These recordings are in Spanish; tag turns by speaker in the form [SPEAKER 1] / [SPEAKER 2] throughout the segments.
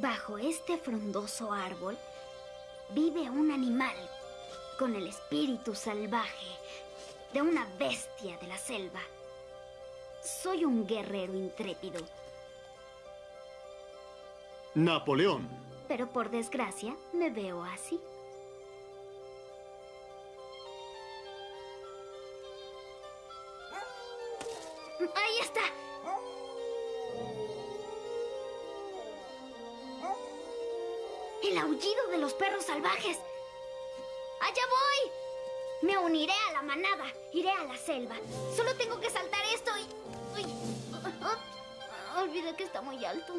[SPEAKER 1] Bajo este frondoso árbol vive un animal con el espíritu salvaje de una bestia de la selva. Soy un guerrero intrépido.
[SPEAKER 2] Napoleón.
[SPEAKER 1] Pero por desgracia me veo así. Aullido de los perros salvajes. ¡Allá voy! Me uniré a la manada. Iré a la selva. Solo tengo que saltar esto y... Uy. Olvidé que está muy alto.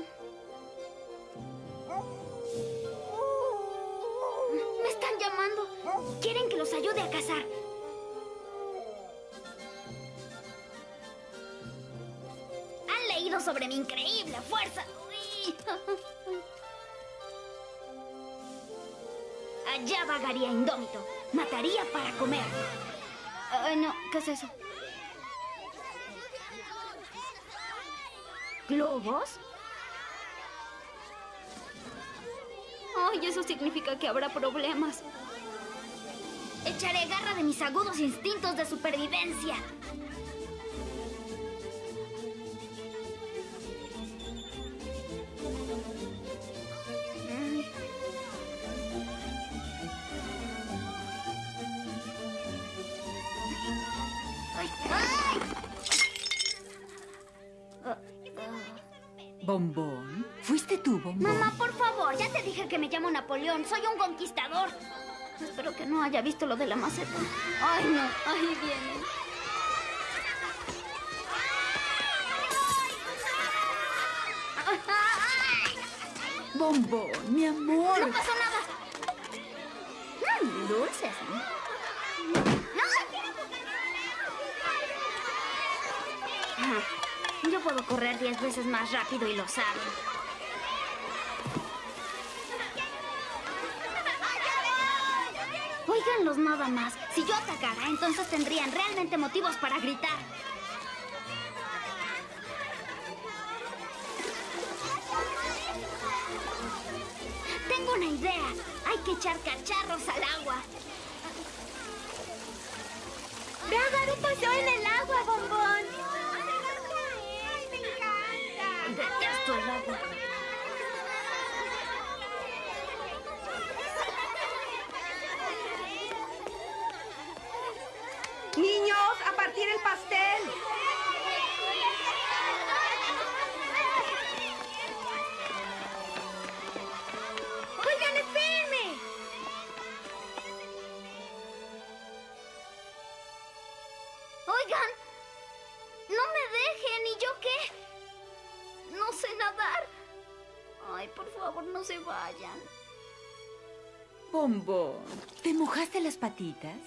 [SPEAKER 1] Me están llamando. Quieren que los ayude a cazar. Han leído sobre mi increíble fuerza. Uy. Allá vagaría indómito. Mataría para comer. No, ¿qué es eso? ¿Globos? Ay, eso significa que habrá problemas. Echaré garra de mis agudos instintos de supervivencia.
[SPEAKER 3] Bombón. ¿Fuiste tú, Bombón?
[SPEAKER 1] Mamá, por favor, ya te dije que me llamo Napoleón. Soy un conquistador. Espero que no haya visto lo de la maceta. Ay, no, ahí viene.
[SPEAKER 3] Bombón, mi amor.
[SPEAKER 1] No pasó nada. Mm, dulces, ¿eh? Yo puedo correr diez veces más rápido y lo saben. Óiganlos nada más. Si yo atacara, entonces tendrían realmente motivos para gritar. Tengo una idea. Hay que echar cacharros al agua.
[SPEAKER 4] Un paseo en el agua, bombón.
[SPEAKER 5] Niños, a partir el pastel.
[SPEAKER 3] ¿Te mojaste las patitas?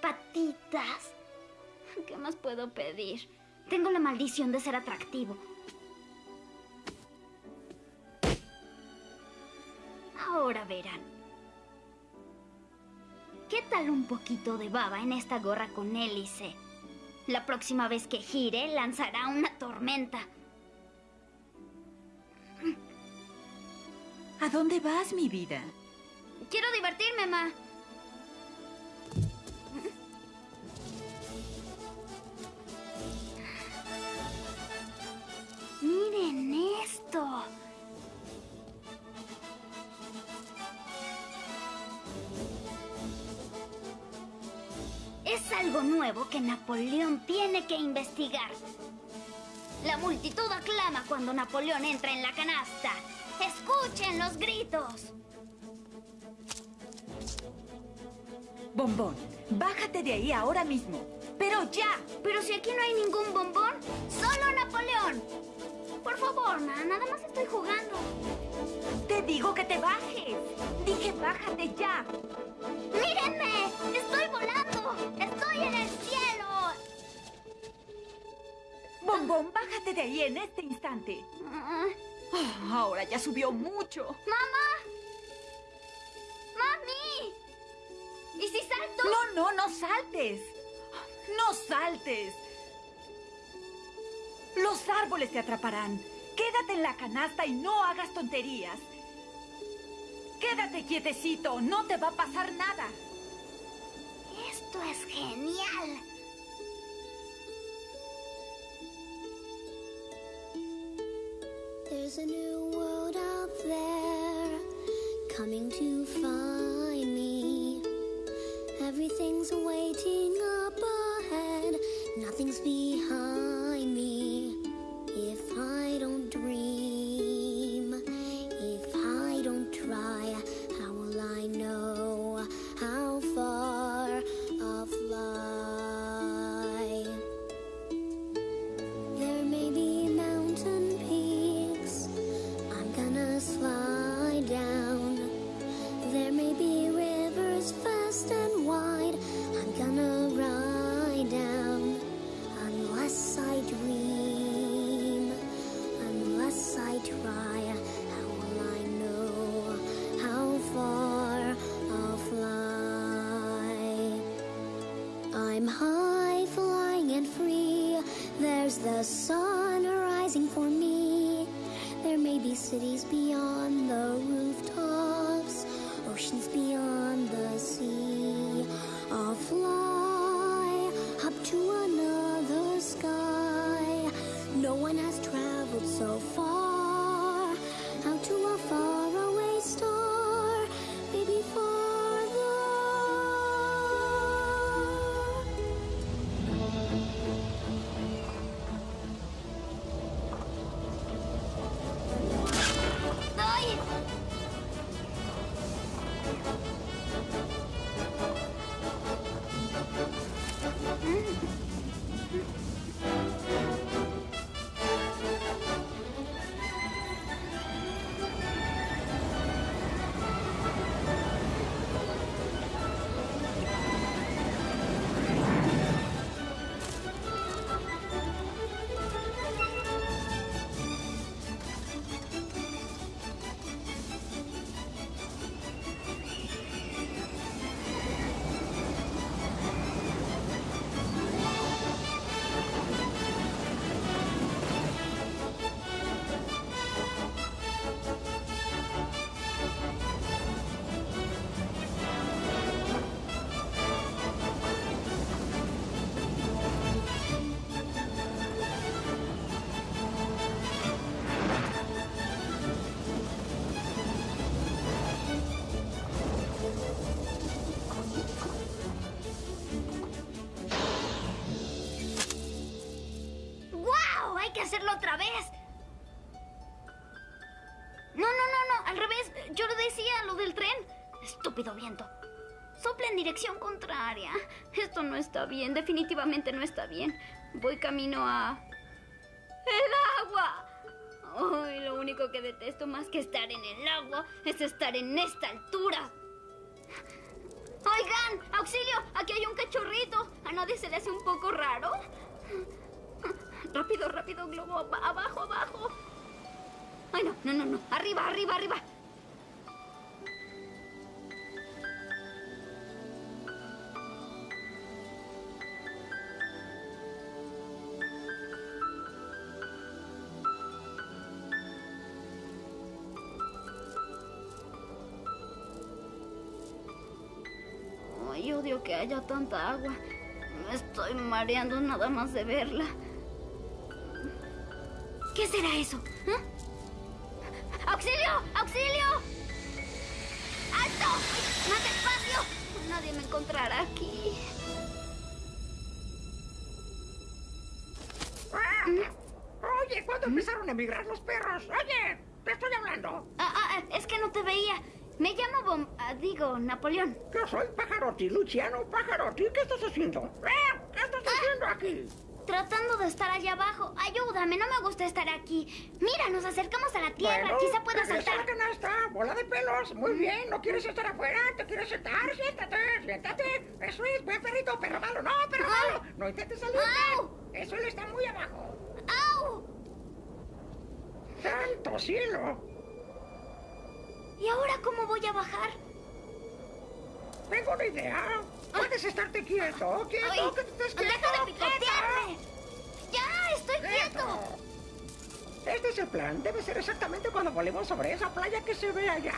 [SPEAKER 1] ¿Patitas? ¿Qué más puedo pedir? Tengo la maldición de ser atractivo. Ahora verán. ¿Qué tal un poquito de baba en esta gorra con hélice? La próxima vez que gire, lanzará una tormenta.
[SPEAKER 3] ¿A dónde vas, mi vida?
[SPEAKER 1] Quiero divertirme, ma. Miren esto. Es algo nuevo que Napoleón tiene que investigar. La multitud aclama cuando Napoleón entra en la canasta. Escuchen los gritos.
[SPEAKER 3] Bombón, bájate de ahí ahora mismo. Pero ya.
[SPEAKER 1] Pero si aquí no hay ningún bombón, solo Napoleón. Por favor, ma, nada más estoy jugando.
[SPEAKER 3] Te digo que te bajes. Dije bájate ya.
[SPEAKER 1] ¡Mírenme! ¡Estoy volando! ¡Estoy en el cielo!
[SPEAKER 3] Bombón, bájate de ahí en este instante.
[SPEAKER 1] Ah,
[SPEAKER 3] Oh, ahora ya subió mucho.
[SPEAKER 1] ¡Mamá! ¿Y si salto?
[SPEAKER 3] No, no, no saltes. No saltes. Los árboles te atraparán. Quédate en la canasta y no hagas tonterías. Quédate quietecito, no te va a pasar nada.
[SPEAKER 1] Esto es genial.
[SPEAKER 2] There's a new world out there coming to find. Everything's waiting up ahead, nothing's behind
[SPEAKER 1] Esto no está bien, definitivamente no está bien. Voy camino a... ¡El agua! Ay, lo único que detesto más que estar en el agua es estar en esta altura. Oigan, auxilio, aquí hay un cachorrito. ¿A nadie se le hace un poco raro? Rápido, rápido, globo. ab- abajo, abajo. Ay, no, no, no, no. Arriba, arriba, arriba. Odio que haya tanta agua. Me estoy mareando nada más de verla. ¿Qué será eso? ¿Eh? ¡Auxilio! ¡Auxilio! ¡Alto! ¡Más despacio! Nadie me encontrará aquí.
[SPEAKER 5] Oye, ¿cuándo empezaron a emigrar los perros? Oye, te estoy hablando.
[SPEAKER 1] Ah, ah, ah, es que no te veía. Me llamo Bom... ah, digo, Napoleón.
[SPEAKER 5] Yo soy Pajarotti, Luciano Pajarotti. ¿Qué estás haciendo? ¡Eh! ¿Qué estás haciendo aquí?
[SPEAKER 1] Tratando de estar allá abajo. Ayúdame, no me gusta estar aquí. Mira, nos acercamos a la tierra.
[SPEAKER 5] Bueno,
[SPEAKER 1] Quizá pueda
[SPEAKER 5] a
[SPEAKER 1] saltar.
[SPEAKER 5] la canasta, bola de pelos. Muy bien, ¿no quieres estar afuera? ¿Te quieres sentar? Siéntate, siéntate. Eso es, buen perrito, perro malo. No, perro malo. No intentes salir.
[SPEAKER 1] Au.
[SPEAKER 5] Eso está muy abajo.
[SPEAKER 1] ¡Au!
[SPEAKER 5] ¡Santo cielo!
[SPEAKER 1] ¿Y ahora cómo voy a bajar?
[SPEAKER 5] Tengo una idea. Puedes estarte quieto, quieto,
[SPEAKER 1] Ay,
[SPEAKER 5] que te estés quieto.
[SPEAKER 1] ¡Deja de picotearme! ¡Ya! ¡Estoy
[SPEAKER 5] quieto.
[SPEAKER 1] quieto!
[SPEAKER 5] Este es el plan. Debe ser exactamente cuando volvemos sobre esa playa que se ve allá.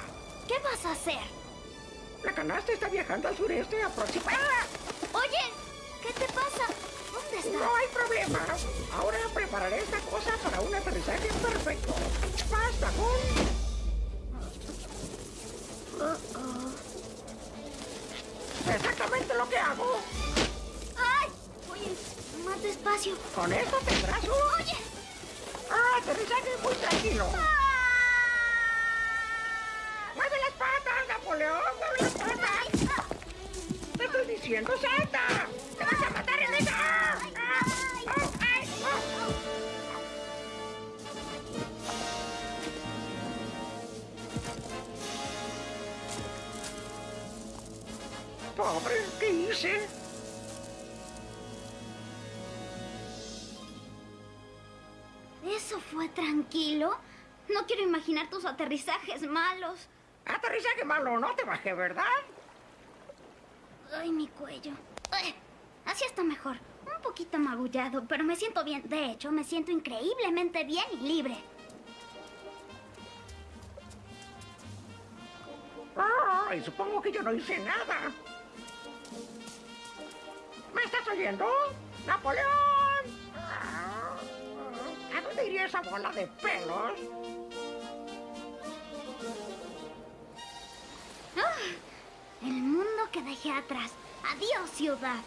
[SPEAKER 1] ¿Qué vas a hacer?
[SPEAKER 5] La canasta está viajando al sureste aproximadamente. ¡Ah!
[SPEAKER 1] Oye, ¿qué te pasa? ¿Dónde está?
[SPEAKER 5] No hay problema. Ahora prepararé esta cosa para un aterrizaje perfecto. Basta Exactamente lo que hago.
[SPEAKER 1] ¡Ay! Oye, más despacio.
[SPEAKER 5] Con esto tendrás un...
[SPEAKER 1] Oye.
[SPEAKER 5] Ah, aterrizaje muy tranquilo. ¡Mueve las patas, Napoleón! ¡Mueve las patas! ¡Te estoy diciendo, salta! ¡Te vas a matar en esa! ¡Ah! Pobre, ¿qué hice?
[SPEAKER 1] ¿Eso fue tranquilo? No quiero imaginar tus aterrizajes malos.
[SPEAKER 5] Aterrizaje malo, no te bajé, ¿verdad?
[SPEAKER 1] Ay, mi cuello. Ay, así está mejor. Un poquito magullado, pero me siento bien. De hecho, me siento increíblemente bien y libre.
[SPEAKER 5] Ay, supongo que yo no hice nada. ¿Me estás oyendo? ¡Napoleón! ¿A dónde iría esa bola de pelos?
[SPEAKER 1] Ah, el mundo que dejé atrás. Adiós, ciudad.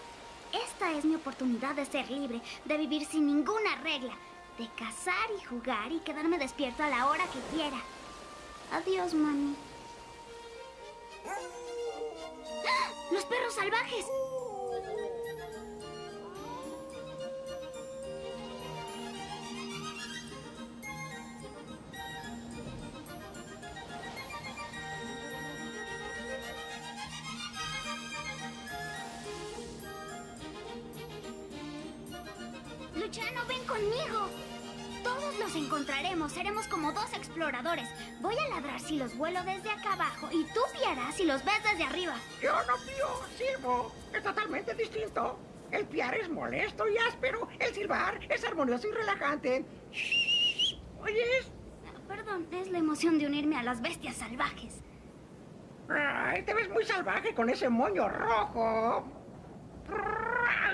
[SPEAKER 1] Esta es mi oportunidad de ser libre, de vivir sin ninguna regla, de cazar y jugar y quedarme despierto a la hora que quiera. Adiós, mami. ¡Ah! ¡Los perros salvajes! Luciano, ven conmigo. Todos los encontraremos. Seremos como dos exploradores. Voy a ladrar si los vuelo desde acá abajo y tú piarás si los ves desde arriba.
[SPEAKER 5] Yo no pío, silbo. Es totalmente distinto. El piar es molesto y áspero. El silbar es armonioso y relajante. Shh. ¿Oyes?
[SPEAKER 1] Perdón, es la emoción de unirme a las bestias salvajes.
[SPEAKER 5] Ay, te ves muy salvaje con ese moño rojo.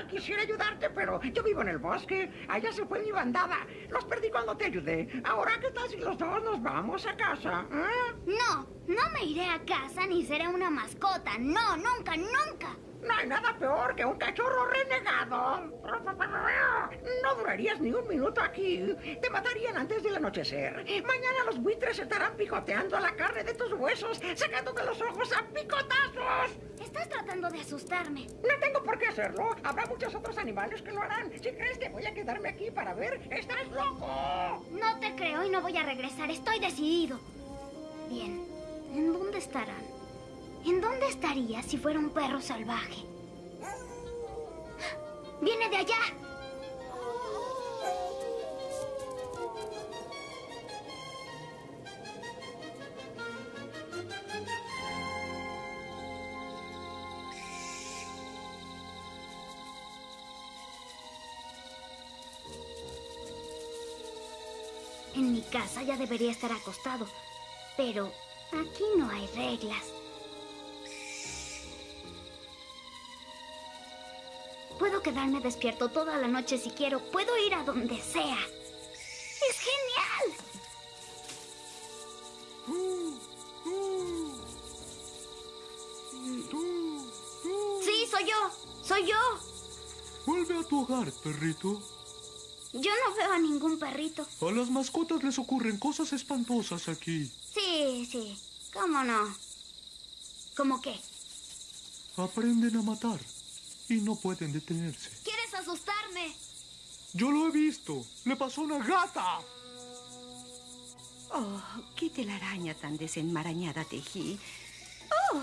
[SPEAKER 5] Quisiera ayudarte, pero yo vivo en el bosque. Allá se fue mi bandada. Los perdí cuando te ayudé. Ahora, ¿qué tal si los dos nos vamos a casa? ¿eh?
[SPEAKER 1] No, no me iré a casa ni seré una mascota. No, nunca, nunca.
[SPEAKER 5] No hay nada peor que un cachorro renegado. No durarías ni un minuto aquí. Te matarían antes del anochecer. Mañana los buitres estarán picoteando la carne de tus huesos, sacándote los ojos a picotazos.
[SPEAKER 1] Estás tratando de asustarme.
[SPEAKER 5] No tengo por qué hacerlo. Habrá muchos otros animales que lo harán. Si crees que voy a quedarme aquí para ver, estás loco.
[SPEAKER 1] No te creo y no voy a regresar. Estoy decidido. Bien, ¿en dónde estarán? ¿En dónde estaría si fuera un perro salvaje? ¡Viene de allá! En mi casa ya debería estar acostado, pero aquí no hay reglas. Puedo quedarme despierto toda la noche si quiero. Puedo ir a donde sea. ¡Es genial! Sí, soy yo. Soy yo.
[SPEAKER 6] Vuelve a tu hogar, perrito.
[SPEAKER 1] Yo no veo a ningún perrito.
[SPEAKER 6] A las mascotas les ocurren cosas espantosas aquí.
[SPEAKER 1] Sí, sí. ¿Cómo no? ¿Cómo qué?
[SPEAKER 6] Aprenden a matar y no pueden detenerse.
[SPEAKER 1] ¿Quieres asustarme?
[SPEAKER 6] Yo lo he visto. Le pasó una gata.
[SPEAKER 7] Oh, qué telaraña tan desenmarañada tejí. Oh,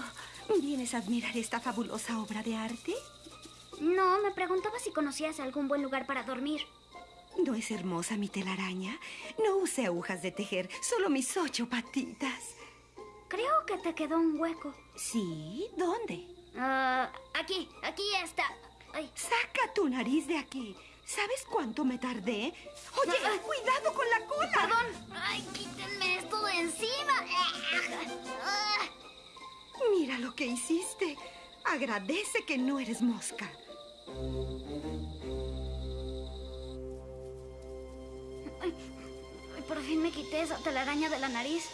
[SPEAKER 7] ¿vienes a admirar esta fabulosa obra de arte?
[SPEAKER 1] No, me preguntaba si conocías algún buen lugar para dormir.
[SPEAKER 7] ¿No es hermosa mi telaraña? No use agujas de tejer, solo mis ocho patitas.
[SPEAKER 1] Creo que te quedó un hueco.
[SPEAKER 7] ¿Sí? ¿Dónde?
[SPEAKER 1] Ah, aquí, aquí está. Ay,
[SPEAKER 7] Saca tu nariz de aquí. ¿Sabes cuánto me tardé? Oye,
[SPEAKER 1] Ay.
[SPEAKER 7] cuidado con la cola.
[SPEAKER 1] Perdón. Ay, quítenme esto de encima. Ah.
[SPEAKER 7] Mira lo que hiciste. Agradece que no eres mosca.
[SPEAKER 1] Ay, por fin me quité esa telaraña de la nariz.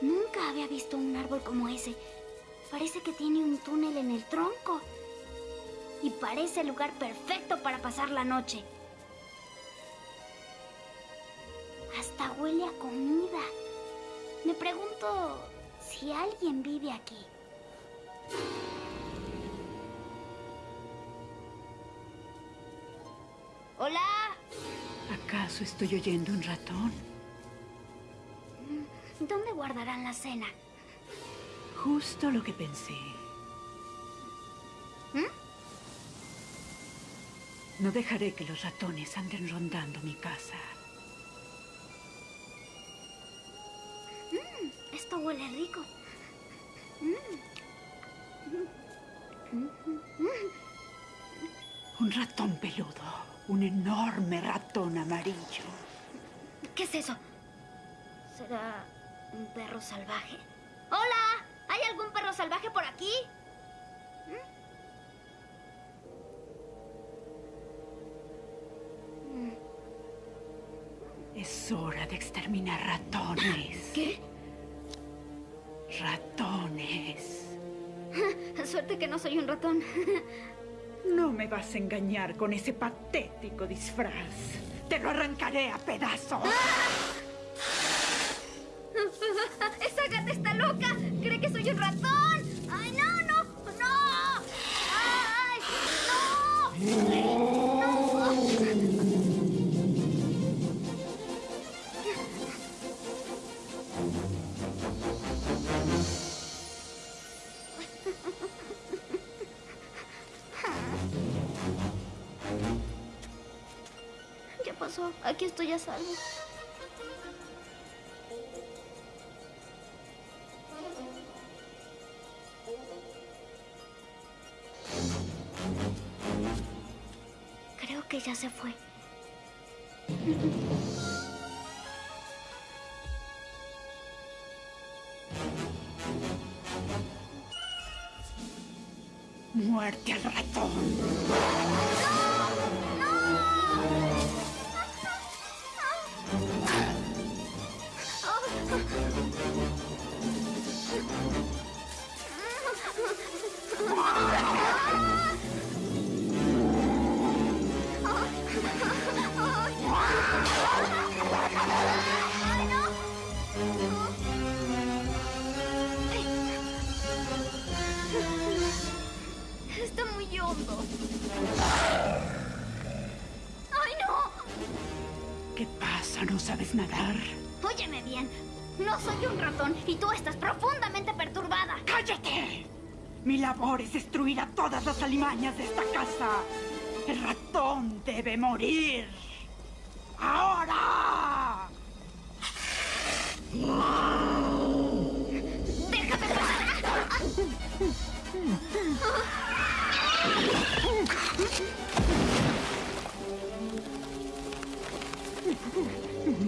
[SPEAKER 1] Nunca había visto un árbol como ese. Parece que tiene un túnel en el tronco. Y parece el lugar perfecto para pasar la noche. Hasta huele a comida. Me pregunto si alguien vive aquí. Hola.
[SPEAKER 3] ¿Acaso estoy oyendo un ratón?
[SPEAKER 1] ¿Dónde guardarán la cena?
[SPEAKER 3] Justo lo que pensé.
[SPEAKER 1] ¿Mm?
[SPEAKER 3] No dejaré que los ratones anden rondando mi casa.
[SPEAKER 1] Esto huele rico.
[SPEAKER 3] Un ratón peludo. Un enorme ratón amarillo.
[SPEAKER 1] ¿Qué es eso? ¿Será un perro salvaje? ¡Hola! ¿Hay algún perro salvaje por aquí?
[SPEAKER 3] Es hora de exterminar ratones.
[SPEAKER 1] ¿Qué?
[SPEAKER 3] Ratones.
[SPEAKER 1] Suerte que no soy un ratón.
[SPEAKER 3] No me vas a engañar con ese patético disfraz. Te lo arrancaré a pedazos.
[SPEAKER 1] ¡Esa gata está loca! ¡Cree que soy un ratón! ¡Ay, no, no! ¡No! ¡Ay, no! ¿Qué pasó? Aquí estoy a salvo. Se fue.
[SPEAKER 3] Muerte al ratón. Debe morir. ¡Ahora!
[SPEAKER 1] ¡Déjame pasar!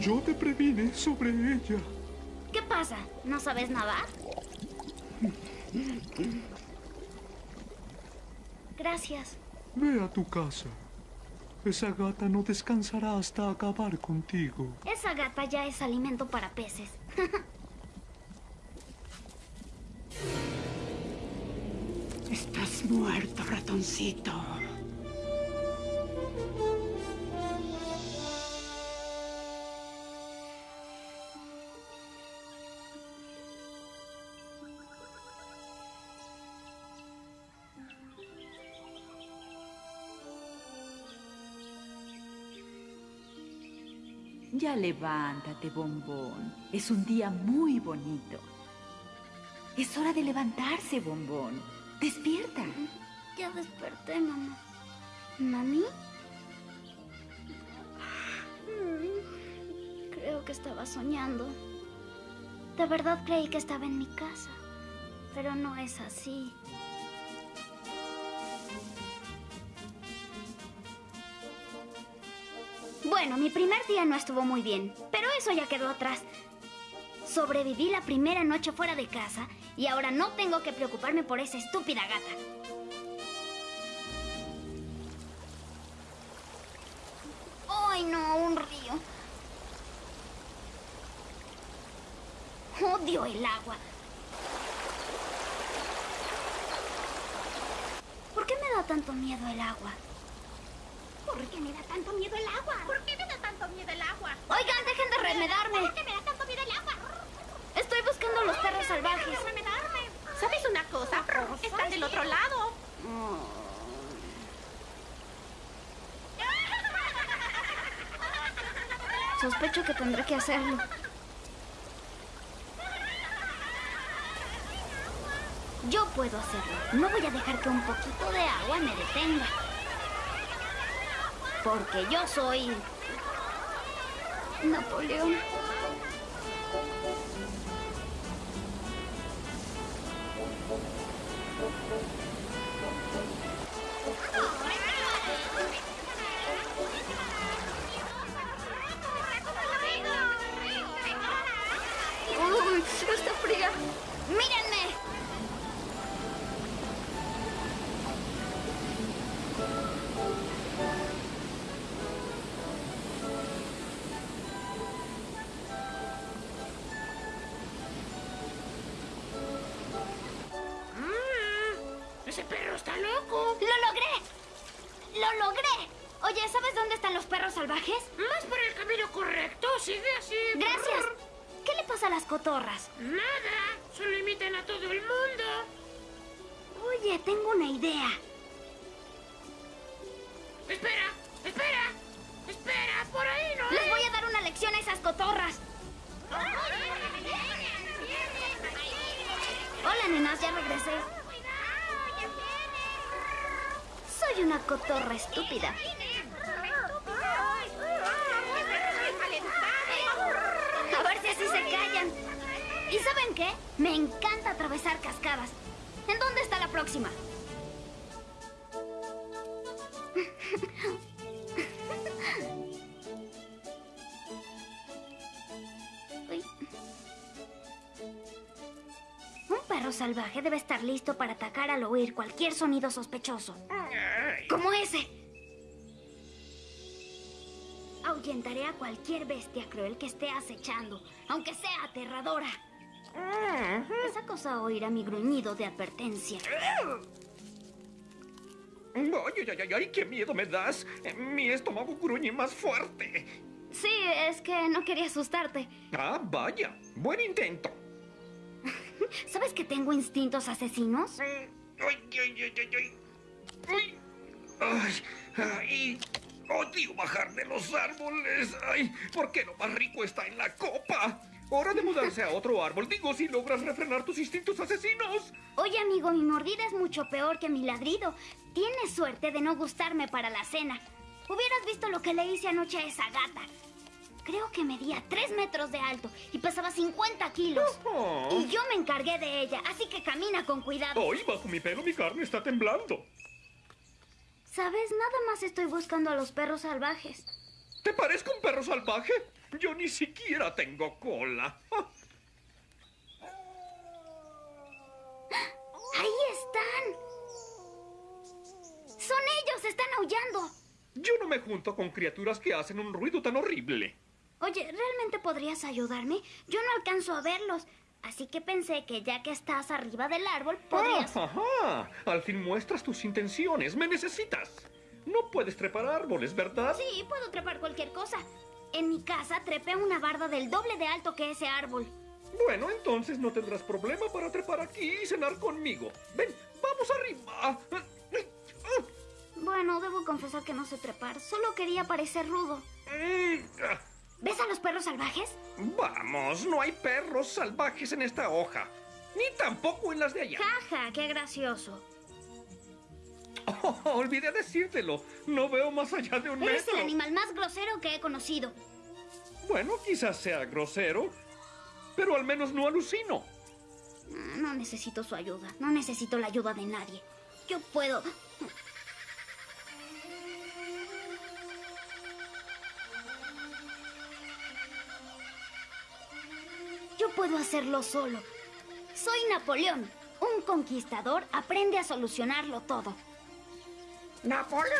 [SPEAKER 6] Yo te previne sobre ella.
[SPEAKER 1] ¿Qué pasa? ¿No sabes nadar? Gracias.
[SPEAKER 6] Ve a tu casa. Esa gata no descansará hasta acabar contigo.
[SPEAKER 1] Esa gata ya es alimento para peces.
[SPEAKER 3] Estás muerto, ratoncito.
[SPEAKER 8] Levántate, bombón. Es un día muy bonito. Es hora de levantarse, bombón. Despierta.
[SPEAKER 1] Ya desperté, mamá. ¿Mami? Creo que estaba soñando. De verdad creí que estaba en mi casa. Pero no es así. Bueno, mi primer día no estuvo muy bien, pero eso ya quedó atrás. Sobreviví la primera noche fuera de casa y ahora no tengo que preocuparme por esa estúpida gata. ¡Ay, no! Un río. Odio el agua. ¿Por qué me da tanto miedo el agua?
[SPEAKER 4] ¿Por qué me da tanto miedo el agua? ¿Por qué me da tanto miedo el agua?
[SPEAKER 1] Oigan, dejen de remedarme.
[SPEAKER 4] ¿Por qué me da tanto miedo el agua?
[SPEAKER 1] Estoy buscando a los perros salvajes.
[SPEAKER 4] remedarme. ¿Sabes una cosa? Están del otro lado.
[SPEAKER 1] Sospecho que tendré que hacerlo. Yo puedo hacerlo. No voy a dejar que un poquito de agua me detenga. Porque yo soy... Napoleón.
[SPEAKER 5] Ese perro está loco.
[SPEAKER 1] ¡Lo logré! ¡Lo logré! Oye, ¿sabes dónde están los perros salvajes?
[SPEAKER 5] Más por el camino correcto. Sigue así.
[SPEAKER 1] Gracias. ¿Qué le pasa a las cotorras?
[SPEAKER 5] Nada. Solo imitan a todo el mundo.
[SPEAKER 1] Oye, tengo una idea.
[SPEAKER 5] Espera, espera. Espera, por ahí no.
[SPEAKER 1] Les voy a dar una lección a esas cotorras. Hola, nenas, ya regresé. Soy una cotorra estúpida. A ver si así se callan. ¿Y saben qué? Me encanta atravesar cascadas. ¿En dónde está la próxima? Perro salvaje debe estar listo para atacar al oír cualquier sonido sospechoso. Como ese. Ahuyentaré a cualquier bestia cruel que esté acechando, aunque sea aterradora. Esa cosa oirá mi gruñido de advertencia.
[SPEAKER 9] Ay, ay, ay, ay, qué miedo me das. Mi estómago gruñe más fuerte.
[SPEAKER 1] Sí, es que no quería asustarte.
[SPEAKER 9] Ah, vaya. Buen intento.
[SPEAKER 1] ¿Sabes que tengo instintos asesinos?
[SPEAKER 9] Ay, ay, ay, ay, ay. Ay, ay, ay. Odio bajar de los árboles. Ay, ¿por qué lo más rico está en la copa? Hora de mudarse a otro árbol. Digo, si logras refrenar tus instintos asesinos.
[SPEAKER 1] Oye, amigo, mi mordida es mucho peor que mi ladrido. Tienes suerte de no gustarme para la cena. Hubieras visto lo que le hice anoche a esa gata. Creo que medía 3 metros de alto y pesaba 50 kilos.
[SPEAKER 9] Oh.
[SPEAKER 1] Y yo me encargué de ella, así que camina con cuidado.
[SPEAKER 9] Hoy bajo mi pelo mi carne está temblando.
[SPEAKER 1] ¿Sabes? Nada más estoy buscando a los perros salvajes.
[SPEAKER 9] ¿Te parezco un perro salvaje? Yo ni siquiera tengo cola.
[SPEAKER 1] ¡Ahí están! ¡Son ellos! ¡Están aullando!
[SPEAKER 9] Yo no me junto con criaturas que hacen un ruido tan horrible.
[SPEAKER 1] Oye, ¿realmente podrías ayudarme? Yo no alcanzo a verlos. Así que pensé que ya que estás arriba del árbol, podrías...
[SPEAKER 9] Ah, ajá. Al fin muestras tus intenciones. Me necesitas. No puedes trepar árboles, ¿verdad?
[SPEAKER 1] Sí, puedo trepar cualquier cosa. En mi casa trepé una barda del doble de alto que ese árbol.
[SPEAKER 9] Bueno, entonces no tendrás problema para trepar aquí y cenar conmigo. Ven, vamos arriba.
[SPEAKER 1] Bueno, debo confesar que no sé trepar. Solo quería parecer rudo. ¿Ves a los perros salvajes?
[SPEAKER 9] Vamos, no hay perros salvajes en esta hoja. Ni tampoco en las de allá.
[SPEAKER 1] Jaja, qué gracioso.
[SPEAKER 9] Oh, olvidé decírtelo. No veo más allá de un
[SPEAKER 1] Eres
[SPEAKER 9] metro.
[SPEAKER 1] el animal más grosero que he conocido.
[SPEAKER 9] Bueno, quizás sea grosero, pero al menos no alucino.
[SPEAKER 1] No necesito su ayuda. No necesito la ayuda de nadie. Yo puedo. Puedo hacerlo solo. Soy Napoleón. Un conquistador aprende a solucionarlo todo.
[SPEAKER 5] ¡Napoleón!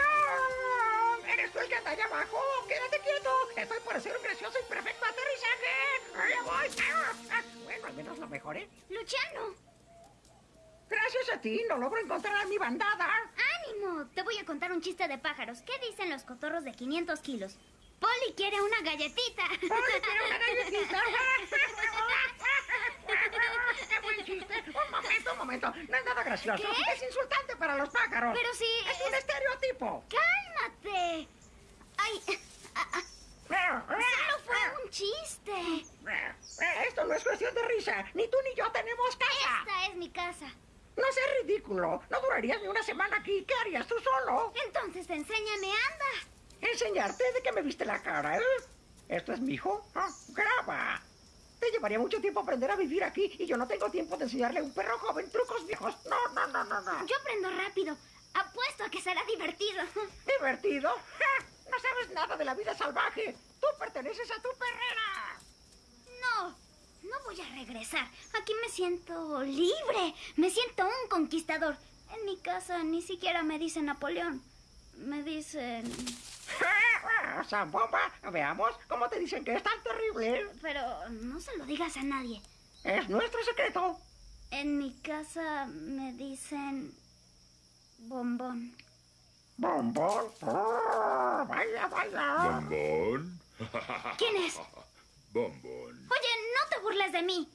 [SPEAKER 5] ¿Eres tú el que anda allá abajo? ¡Quédate quieto! Estoy por hacer un gracioso y perfecto aterrizaje. ¡Allá voy! Ah, ah, Bueno, al menos lo mejoré.
[SPEAKER 1] Luciano,
[SPEAKER 5] Gracias a ti, no logro encontrar a mi bandada.
[SPEAKER 1] ánimo. Te voy a contar un chiste de pájaros. ¿Qué dicen los cotorros de 500 kilos? Polly quiere una galletita.
[SPEAKER 5] ¡Oye, quiero una galletita! ¡Qué buen chiste! Un momento, un momento. No es nada gracioso.
[SPEAKER 1] ¿Qué?
[SPEAKER 5] Es insultante para los pájaros.
[SPEAKER 1] Pero sí,
[SPEAKER 5] Es un
[SPEAKER 1] es-
[SPEAKER 5] estereotipo.
[SPEAKER 1] ¡Cálmate! Ay, ah, ah, solo fue un chiste.
[SPEAKER 5] Esto no es cuestión de risa. Ni tú ni yo tenemos casa.
[SPEAKER 1] Esta es mi casa.
[SPEAKER 5] No seas ridículo. No durarías ni una semana aquí. ¿Qué harías tú solo?
[SPEAKER 1] Entonces enséñame, anda.
[SPEAKER 5] Enseñarte de que me viste la cara, ¿eh? ¿Esto es mi hijo? Ah, graba. Te llevaría mucho tiempo aprender a vivir aquí y yo no tengo tiempo de enseñarle a un perro joven trucos viejos. No, no, no, no, no.
[SPEAKER 1] Yo aprendo rápido. Apuesto a que será divertido.
[SPEAKER 5] ¿Divertido? ¡Ja! No sabes nada de la vida salvaje. Tú perteneces a tu perrera.
[SPEAKER 1] No, no voy a regresar. Aquí me siento libre. Me siento un conquistador. En mi casa ni siquiera me dicen Napoleón. Me dicen...
[SPEAKER 5] ¡Ja! Zambomba, veamos cómo te dicen que es tan terrible.
[SPEAKER 1] Pero no se lo digas a nadie.
[SPEAKER 5] Es nuestro secreto.
[SPEAKER 1] En mi casa me dicen... Bombón.
[SPEAKER 5] Bombón. Oh, vaya, vaya.
[SPEAKER 10] Bombón.
[SPEAKER 1] ¿Quién es?
[SPEAKER 10] Bombón.
[SPEAKER 1] Oye, no te burles de mí.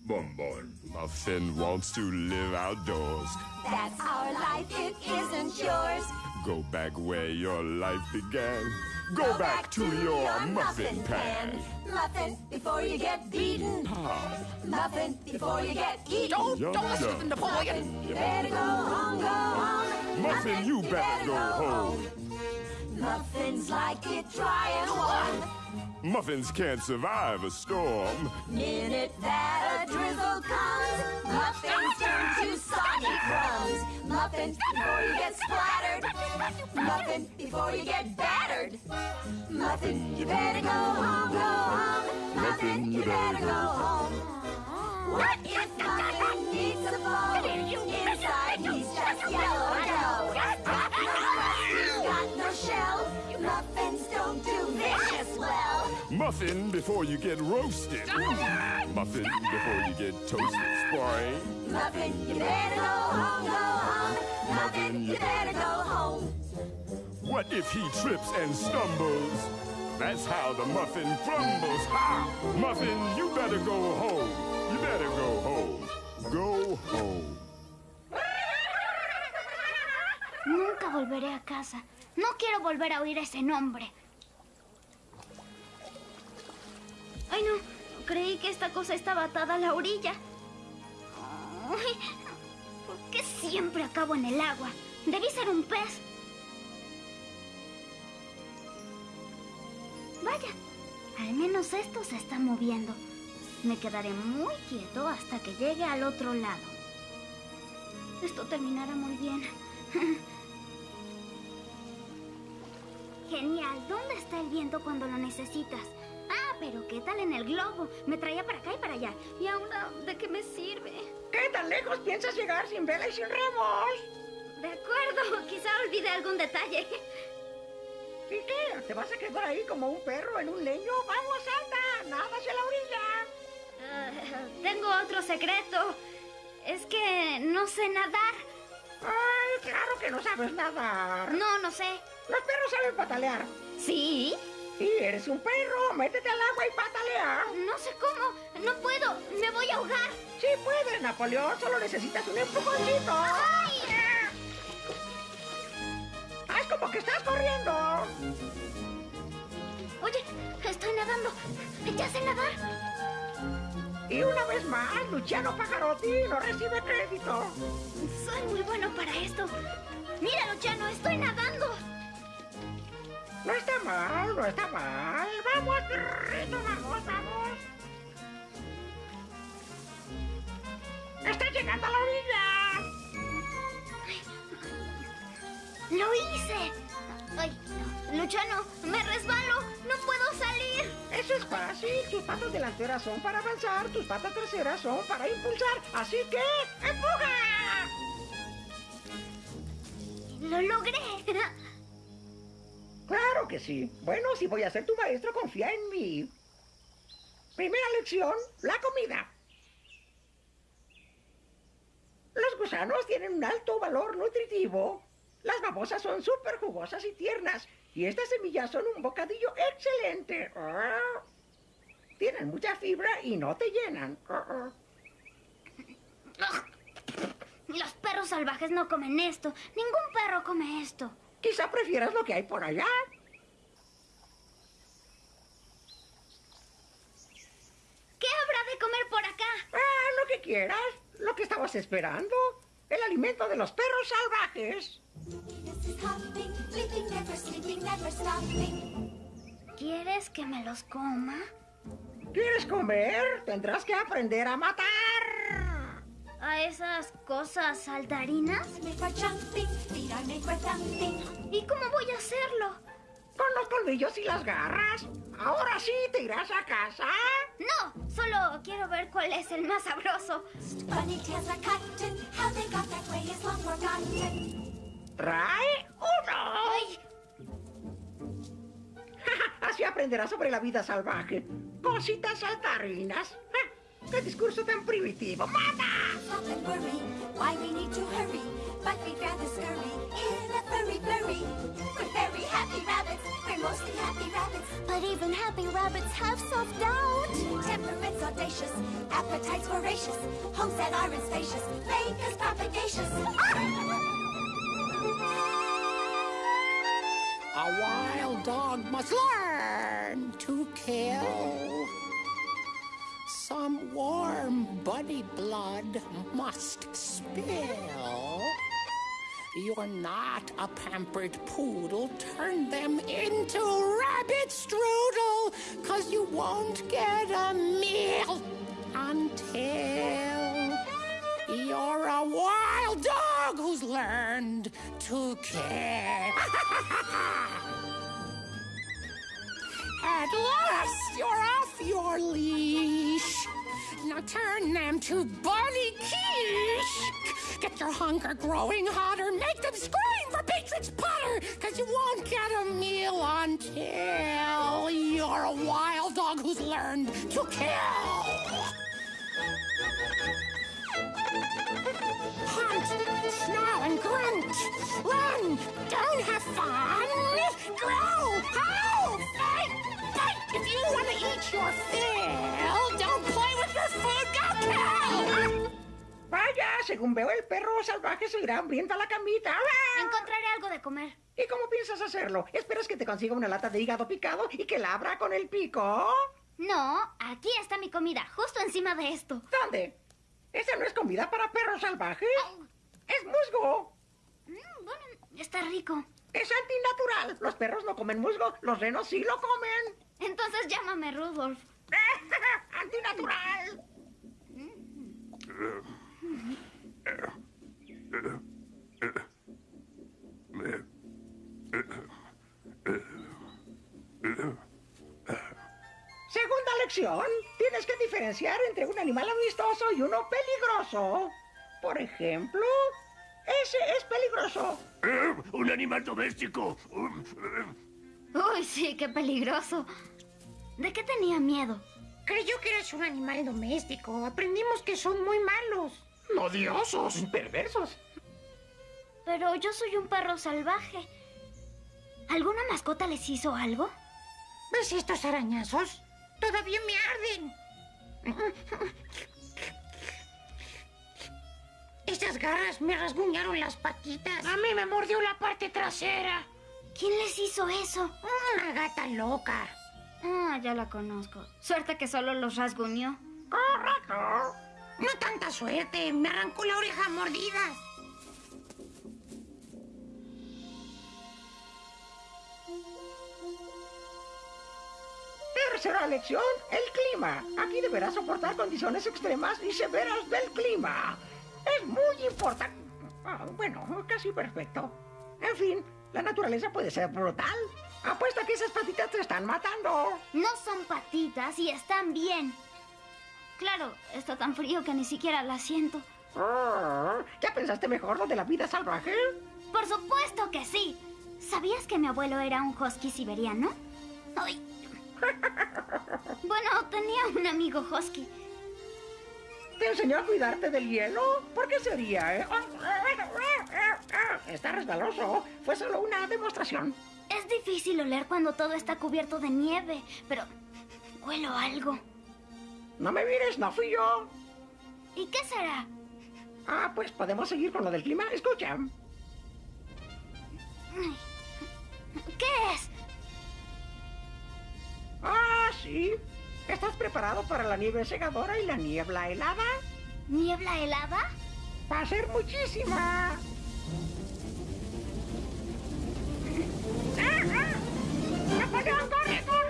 [SPEAKER 10] Bombón. Muffin wants to live outdoors.
[SPEAKER 11] That's our life, it isn't yours.
[SPEAKER 10] Go back where your life began. Go back to your muffin pan.
[SPEAKER 11] Muffin before you get beaten. Ah. Muffin before you get eaten.
[SPEAKER 10] Don't- don't Yum, listen to.
[SPEAKER 11] Napoleon. Muffin, you better go home, go home.
[SPEAKER 10] Muffin, you better go home.
[SPEAKER 11] Muffins like it dry and warm.
[SPEAKER 10] Muffins can't survive a storm.
[SPEAKER 11] Minute that a drizzle comes, muffins turn to soggy crumbs. Muffin before you get splattered. Muffin before you get battered. Muffin, you better go home, go home. Muffin, you better go home. What if Muffin needs a bone?
[SPEAKER 10] Muffin before you get roasted. Muffin before you get toasted. Spoil.
[SPEAKER 11] Muffin, you better go home, go home. Muffin, you better go home.
[SPEAKER 10] What if he trips and stumbles? That's how the muffin crumbles. Ha! Muffin, you better go home. You better go home. Go home.
[SPEAKER 1] Nunca volveré a casa. No quiero volver a oír ese nombre. Ay, no. Creí que esta cosa estaba atada a la orilla. ¿Por qué siempre acabo en el agua? Debí ser un pez. Vaya, al menos esto se está moviendo. Me quedaré muy quieto hasta que llegue al otro lado. Esto terminará muy bien. Genial. ¿Dónde está el viento cuando lo necesitas? Ah, pero ¿qué tal en el globo? Me traía para acá y para allá. ¿Y ahora de qué me sirve?
[SPEAKER 5] ¿Qué tan lejos piensas llegar sin vela y sin remos?
[SPEAKER 1] De acuerdo, quizá olvide algún detalle.
[SPEAKER 5] ¿Y qué? ¿Te vas a quedar ahí como un perro en un leño? ¡Vamos, anda! ¡Nada hacia la orilla!
[SPEAKER 1] Ah, tengo otro secreto. Es que no sé nadar.
[SPEAKER 5] ¡Ay, claro que no sabes nadar!
[SPEAKER 1] No, no sé.
[SPEAKER 5] Los perros saben patalear.
[SPEAKER 1] ¿Sí?
[SPEAKER 5] Y eres un perro. Métete al agua y patalea.
[SPEAKER 1] No sé cómo. No puedo. Me voy a ahogar.
[SPEAKER 5] Sí puedes, Napoleón. Solo necesitas un empujoncito.
[SPEAKER 1] ¡Ay!
[SPEAKER 5] ¡Haz como que estás corriendo!
[SPEAKER 1] Oye, estoy nadando. Ya sé nadar.
[SPEAKER 5] Y una vez más, Luciano Pagarotti no recibe crédito.
[SPEAKER 1] Soy muy bueno para esto. Mira, Luciano, estoy nadando.
[SPEAKER 5] No está mal, no está mal. Vamos, perrito, vamos, vamos. ¡Está llegando a la orilla!
[SPEAKER 1] ¡Lo hice! ¡Ay! Luciano, me resbalo. No puedo salir.
[SPEAKER 5] Eso es fácil. Tus patas delanteras son para avanzar, tus patas traseras son para impulsar. Así que, ¡empuja!
[SPEAKER 1] ¡Lo logré!
[SPEAKER 5] Claro que sí. Bueno, si voy a ser tu maestro, confía en mí. Primera lección, la comida. Los gusanos tienen un alto valor nutritivo. Las babosas son súper jugosas y tiernas. Y estas semillas son un bocadillo excelente. Ah. Tienen mucha fibra y no te llenan. Ah.
[SPEAKER 1] Los perros salvajes no comen esto. Ningún perro come esto.
[SPEAKER 5] Quizá prefieras lo que hay por allá.
[SPEAKER 1] ¿Qué habrá de comer por acá?
[SPEAKER 5] Ah, lo que quieras. Lo que estabas esperando. El alimento de los perros salvajes.
[SPEAKER 1] ¿Quieres que me los coma?
[SPEAKER 5] ¿Quieres comer? Tendrás que aprender a matar.
[SPEAKER 1] ¿A esas cosas saltarinas? ¿Y cómo voy a hacerlo?
[SPEAKER 5] Con los colmillos y las garras. Ahora sí te irás a casa.
[SPEAKER 1] No, solo quiero ver cuál es el más sabroso.
[SPEAKER 5] Trae uno.
[SPEAKER 1] Ay,
[SPEAKER 5] Así aprenderás sobre la vida salvaje. Cositas saltarinas. Ja, ¡Qué discurso tan primitivo! ¡Mata!
[SPEAKER 11] Stop and worry, why we need to hurry, but we'd rather scurry in a furry flurry. We're very happy rabbits, we're mostly happy rabbits. But even happy rabbits have self-doubt. Temperaments audacious, appetites voracious, homes that aren't spacious, make us propagacious.
[SPEAKER 12] A wild dog must learn to kill. Some warm buddy blood must spill. You're not a pampered poodle. Turn them into rabbit strudel, cause you won't get a meal until you're a wild dog who's learned to kill. At last, you're off your leash. Now turn them to Bunny Quiche. Get your hunger growing hotter. Make them scream for Beatrix Potter. Cause you won't get a meal until you're a wild dog who's learned to kill. Hunt, snarl, and grunt. Run, don't have fun. Growl, howl, fight. If you want to eat your fill, don't play with your food, go.
[SPEAKER 5] Vaya, según veo, el perro salvaje se irá hambriento a la camita. ¡Ah!
[SPEAKER 1] encontraré algo de comer.
[SPEAKER 5] ¿Y cómo piensas hacerlo? ¿Esperas que te consiga una lata de hígado picado y que la abra con el pico?
[SPEAKER 1] No, aquí está mi comida, justo encima de esto.
[SPEAKER 5] ¿Dónde? Esa no es comida para perros salvajes. Es musgo.
[SPEAKER 1] Mm, bueno, está rico.
[SPEAKER 5] Es antinatural. Los perros no comen musgo, los renos sí lo comen.
[SPEAKER 1] Entonces llámame Rudolf.
[SPEAKER 5] ¡Antinatural! Segunda lección. Tienes que diferenciar entre un animal amistoso y uno peligroso. Por ejemplo, ese es peligroso.
[SPEAKER 13] Eh, un animal doméstico.
[SPEAKER 1] Uy, sí, qué peligroso. ¿De qué tenía miedo?
[SPEAKER 14] Creyó que eras un animal doméstico. Aprendimos que son muy malos.
[SPEAKER 5] Odiosos. Perversos.
[SPEAKER 1] Pero yo soy un perro salvaje. ¿Alguna mascota les hizo algo?
[SPEAKER 14] ¿Ves estos arañazos? Todavía me arden. Esas garras me rasguñaron las patitas. A mí me mordió la parte trasera.
[SPEAKER 1] ¿Quién les hizo eso?
[SPEAKER 14] Una gata loca.
[SPEAKER 1] Ah, ya la conozco. Suerte que solo los rasguñó.
[SPEAKER 5] Correcto.
[SPEAKER 14] No tanta suerte. Me arrancó la oreja a mordidas.
[SPEAKER 5] Tercera lección, el clima. Aquí deberás soportar condiciones extremas y severas del clima. Es muy importante. Ah, bueno, casi perfecto. En fin, la naturaleza puede ser brutal. Apuesta que esas patitas te están matando.
[SPEAKER 1] No son patitas y están bien. Claro, está tan frío que ni siquiera la siento.
[SPEAKER 5] Ah, ¿Ya pensaste mejor lo de la vida salvaje?
[SPEAKER 1] Por supuesto que sí. ¿Sabías que mi abuelo era un husky siberiano? Ay. Bueno, tenía un amigo husky.
[SPEAKER 5] ¿Te enseñó a cuidarte del hielo? ¿Por qué sería, eh? Está resbaloso. Fue solo una demostración.
[SPEAKER 1] Es difícil oler cuando todo está cubierto de nieve, pero huelo algo.
[SPEAKER 5] No me mires, no fui yo.
[SPEAKER 1] ¿Y qué será?
[SPEAKER 5] Ah, pues podemos seguir con lo del clima. Escucha.
[SPEAKER 1] ¿Qué es?
[SPEAKER 5] Ah, sí. ¿Estás preparado para la nieve segadora y la niebla helada?
[SPEAKER 1] ¿Niebla helada?
[SPEAKER 5] Va a ser muchísima. ¡Ah, ah! ¡Napoleón, corre, corre!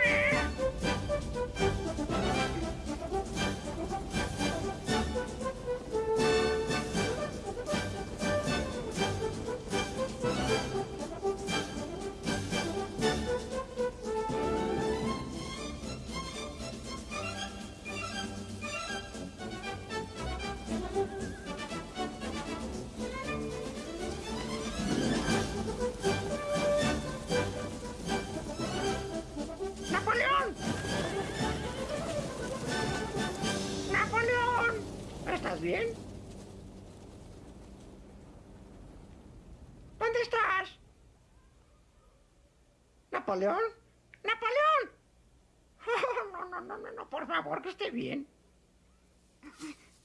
[SPEAKER 5] ¿Napoleón? ¡Napoleón! Oh, no, no, no, no, no, por favor, que esté bien.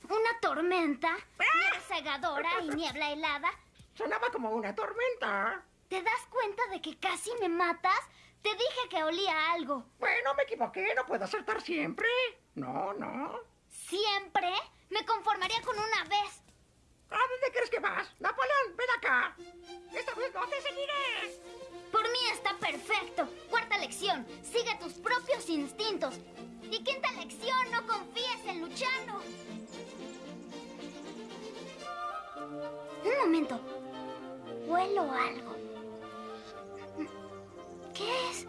[SPEAKER 1] ¿Una tormenta? ¿Nieve cegadora y niebla helada?
[SPEAKER 5] Sonaba como una tormenta.
[SPEAKER 1] ¿Te das cuenta de que casi me matas? Te dije que olía algo.
[SPEAKER 5] Bueno, me equivoqué, no puedo acertar siempre. No, no.
[SPEAKER 1] ¿Siempre? Me conformaría con una vez.
[SPEAKER 5] ¿A dónde crees que vas? Napoleón, ven acá. Esta vez no te seguiré.
[SPEAKER 1] Por mí está perfecto. Cuarta lección. Sigue tus propios instintos. Y quinta lección. No confíes en Luciano. Un momento. Huelo algo. ¿Qué es?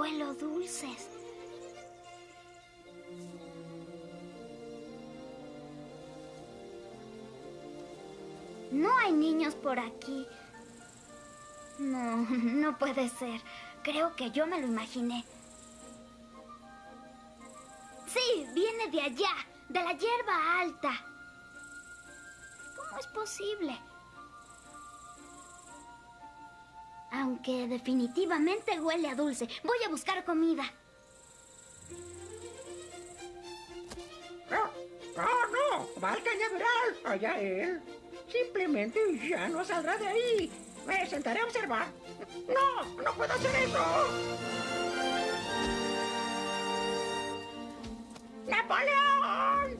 [SPEAKER 1] Huelo dulces. No hay niños por aquí. No, no puede ser. Creo que yo me lo imaginé. Sí, viene de allá, de la hierba alta. ¿Cómo es posible? Aunque definitivamente huele a dulce. Voy a buscar comida.
[SPEAKER 5] No, no. Va al cañaveral. Allá él. Simplemente ya no saldrá de ahí. Me sentaré a observar. No, no puedo hacer eso. ¡Napoleón!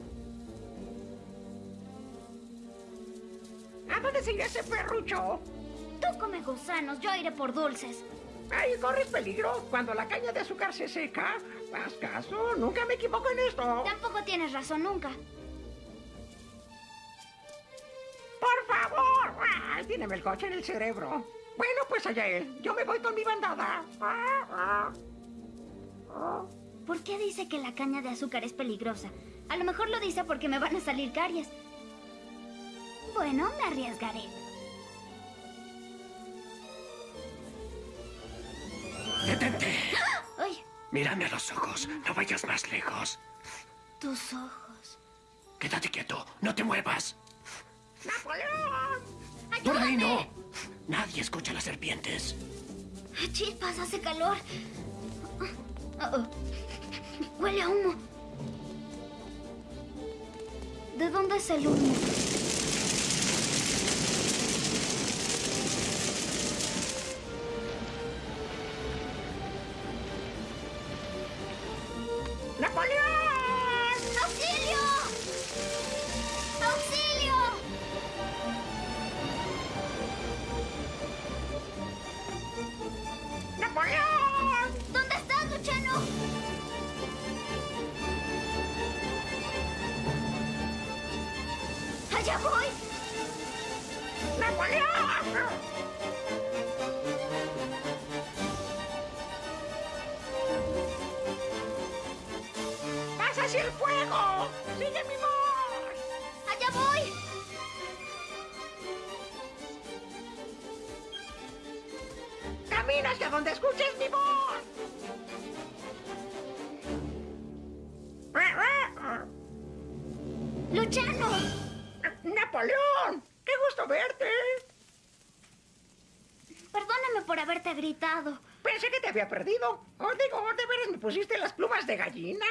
[SPEAKER 5] ¿A dónde se irá ese perrucho?
[SPEAKER 1] Come gusanos, yo iré por dulces.
[SPEAKER 5] Ay, corres peligro. Cuando la caña de azúcar se seca, haz caso. Nunca me equivoco en esto.
[SPEAKER 1] Tampoco tienes razón nunca.
[SPEAKER 5] ¡Por favor! ¡Ay, tiene el coche en el cerebro! Bueno, pues allá él. Yo me voy con mi bandada.
[SPEAKER 1] ¿Por qué dice que la caña de azúcar es peligrosa? A lo mejor lo dice porque me van a salir caries. Bueno, me arriesgaré.
[SPEAKER 13] Mírame a los ojos. No vayas más lejos.
[SPEAKER 1] Tus ojos.
[SPEAKER 13] Quédate quieto. No te muevas.
[SPEAKER 5] ¡Napoleón!
[SPEAKER 13] ¡Por ahí no! Nadie escucha a las serpientes.
[SPEAKER 1] Chispas, hace calor. Oh. Huele a humo. ¿De dónde es el humo?
[SPEAKER 5] Pensé que te había perdido. Os digo, ¿de veras me pusiste las plumas de gallina?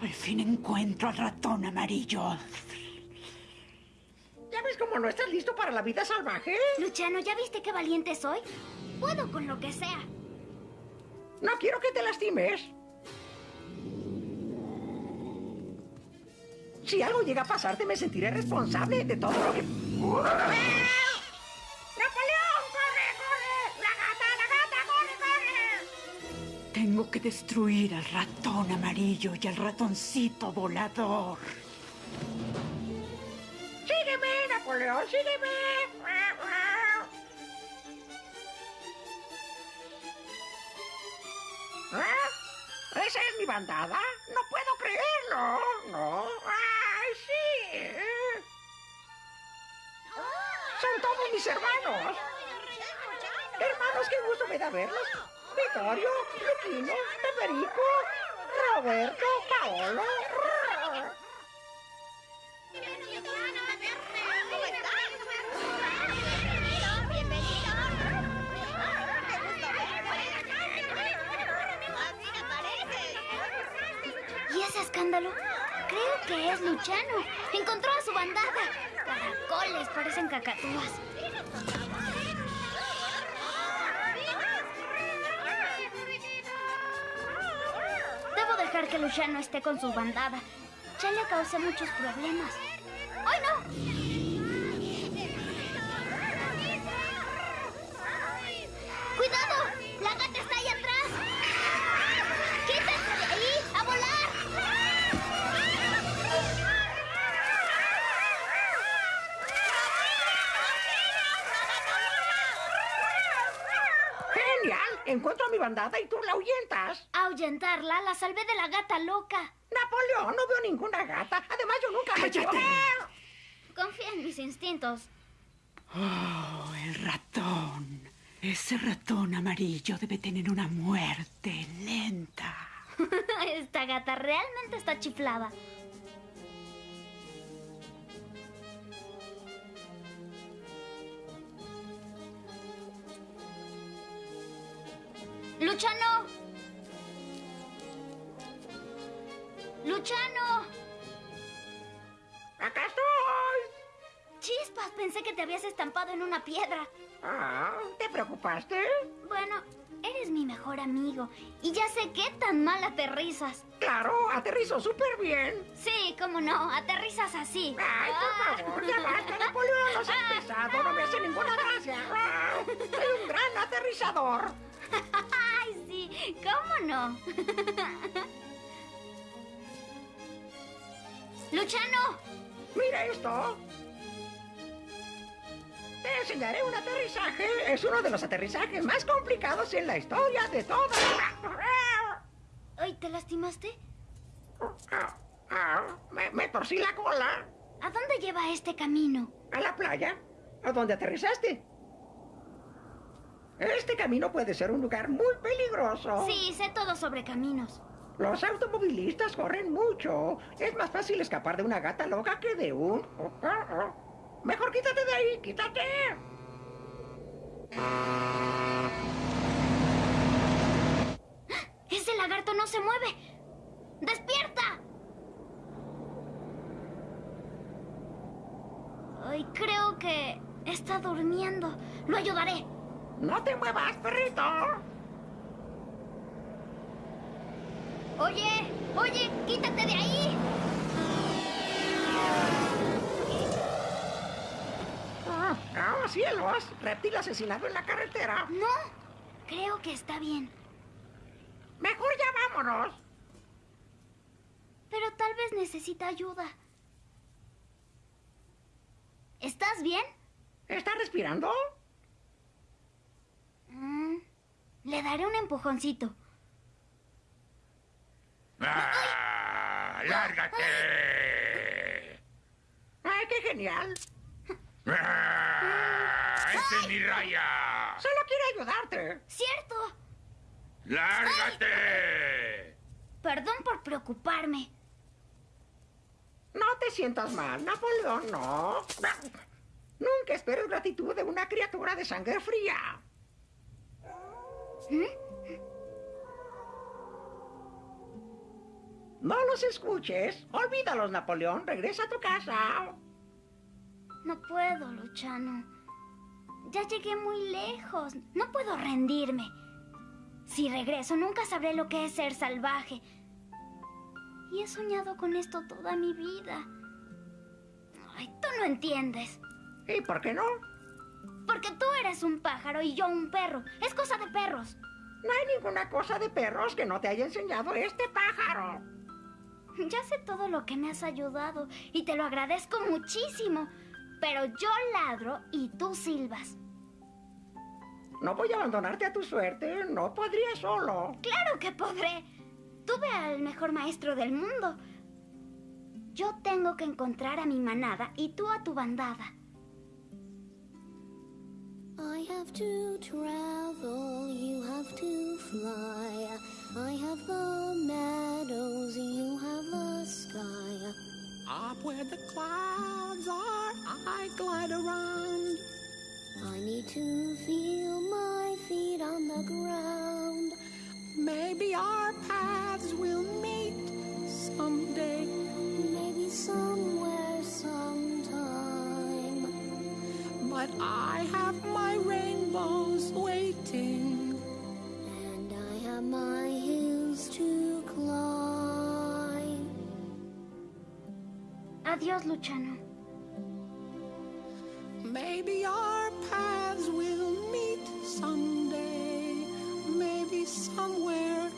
[SPEAKER 3] Al fin encuentro al ratón amarillo.
[SPEAKER 5] ¿Ya ves cómo no estás listo para la vida salvaje?
[SPEAKER 1] Luchano, ¿ya viste qué valiente soy? Puedo con lo que sea.
[SPEAKER 5] No quiero que te lastimes. Si algo llega a pasarte, me sentiré responsable de todo lo que... ¡Napoleón!
[SPEAKER 3] Tengo que destruir al ratón amarillo y al ratoncito volador.
[SPEAKER 5] ¡Sígueme, Napoleón! ¡Sígueme! ¿Ah? ¿Esa es mi bandada? No puedo creerlo. No. ¡Ay, sí! Son todos mis hermanos. Hermanos, qué gusto me da verlos. Vittorio, Luquino, Federico, Roberto, Paolo.
[SPEAKER 1] ¿Y ese escándalo? Creo que es Luchano. Encontró a su bandada. Caracoles parecen cacatúas. Dejar que Luciano esté con su bandada. Ya le causé muchos problemas. ¡Ay, no!
[SPEAKER 5] Mi bandada y tú la ahuyentas.
[SPEAKER 1] Ahuyentarla la salvé de la gata loca.
[SPEAKER 5] Napoleón, no veo ninguna gata. Además, yo nunca me
[SPEAKER 3] ¡Cállate!
[SPEAKER 1] Confía en mis instintos.
[SPEAKER 3] Oh, el ratón. Ese ratón amarillo debe tener una muerte lenta.
[SPEAKER 1] Esta gata realmente está chiflada. ¡Luchano! ¡Luchano!
[SPEAKER 5] ¡Acá estoy!
[SPEAKER 1] Chispas, pensé que te habías estampado en una piedra.
[SPEAKER 5] Ah, ¿te preocupaste?
[SPEAKER 1] Bueno, eres mi mejor amigo y ya sé qué tan mal aterrizas.
[SPEAKER 5] Claro, aterrizo súper bien.
[SPEAKER 1] Sí, cómo no, aterrizas así.
[SPEAKER 5] Ay, por favor, ya basta, Napoleón, no seas pesado, no me hace ninguna gracia. Ah, Soy un gran aterrizador.
[SPEAKER 1] Cómo no. Luchano,
[SPEAKER 5] Mira esto. Te enseñaré un aterrizaje. Es uno de los aterrizajes más complicados en la historia de toda.
[SPEAKER 1] ¿Ay, te lastimaste?
[SPEAKER 5] Me, me torcí la cola.
[SPEAKER 1] ¿A dónde lleva este camino?
[SPEAKER 5] ¿A la playa? ¿A dónde aterrizaste? Este camino puede ser un lugar muy peligroso.
[SPEAKER 1] Sí, sé todo sobre caminos.
[SPEAKER 5] Los automovilistas corren mucho. Es más fácil escapar de una gata loca que de un... Mejor quítate de ahí, quítate.
[SPEAKER 1] ¡Ese lagarto no se mueve! ¡Despierta! Ay, creo que está durmiendo. Lo ayudaré.
[SPEAKER 5] ¡No te muevas, perrito!
[SPEAKER 1] ¡Oye! ¡Oye! ¡Quítate de ahí!
[SPEAKER 5] ¡Ah, oh, cielos! Reptil asesinado en la carretera.
[SPEAKER 1] No, creo que está bien.
[SPEAKER 5] Mejor ya vámonos.
[SPEAKER 1] Pero tal vez necesita ayuda. ¿Estás bien?
[SPEAKER 5] ¿Estás respirando?
[SPEAKER 1] Mm, le daré un empujoncito.
[SPEAKER 13] ¡Ah! ¡Lárgate!
[SPEAKER 5] ¡Ay, qué genial!
[SPEAKER 13] ¡Ah! ¡Ese es mi raya!
[SPEAKER 5] Solo quiere ayudarte.
[SPEAKER 1] ¡Cierto!
[SPEAKER 13] ¡Lárgate!
[SPEAKER 1] Perdón por preocuparme.
[SPEAKER 5] No te sientas mal, Napoleón, no. Nunca esperes gratitud de una criatura de sangre fría. No los escuches. Olvídalos, Napoleón. Regresa a tu casa.
[SPEAKER 1] No puedo, Luchano. Ya llegué muy lejos. No puedo rendirme. Si regreso, nunca sabré lo que es ser salvaje. Y he soñado con esto toda mi vida. Ay, tú no entiendes.
[SPEAKER 5] ¿Y por qué no?
[SPEAKER 1] Porque tú eres un pájaro y yo un perro. Es cosa de perros.
[SPEAKER 5] No hay ninguna cosa de perros que no te haya enseñado este pájaro.
[SPEAKER 1] Ya sé todo lo que me has ayudado y te lo agradezco muchísimo. Pero yo ladro y tú silbas.
[SPEAKER 5] No voy a abandonarte a tu suerte. No podría solo.
[SPEAKER 1] Claro que podré. Tuve al mejor maestro del mundo. Yo tengo que encontrar a mi manada y tú a tu bandada.
[SPEAKER 2] I have to travel, you have to fly. I have the meadows, you have the sky.
[SPEAKER 12] Up where the clouds are, I glide around.
[SPEAKER 2] I need to feel my feet on the ground.
[SPEAKER 12] Maybe our paths will meet someday.
[SPEAKER 2] Maybe somewhere, sometime.
[SPEAKER 12] But I have my rainbows waiting.
[SPEAKER 2] And I have my hills to climb.
[SPEAKER 1] Adiós, Luchano.
[SPEAKER 12] Maybe our paths will meet someday. Maybe somewhere,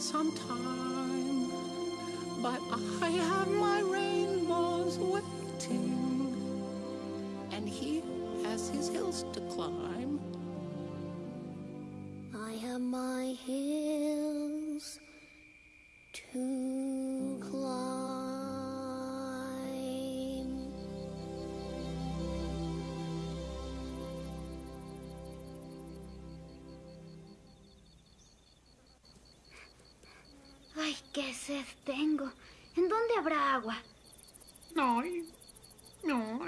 [SPEAKER 12] sometime. But I have my rainbows waiting. And he has his hills to climb.
[SPEAKER 2] I have my hills to climb.
[SPEAKER 1] Ay, qué sed tengo. ¿En dónde habrá agua?
[SPEAKER 3] No, no,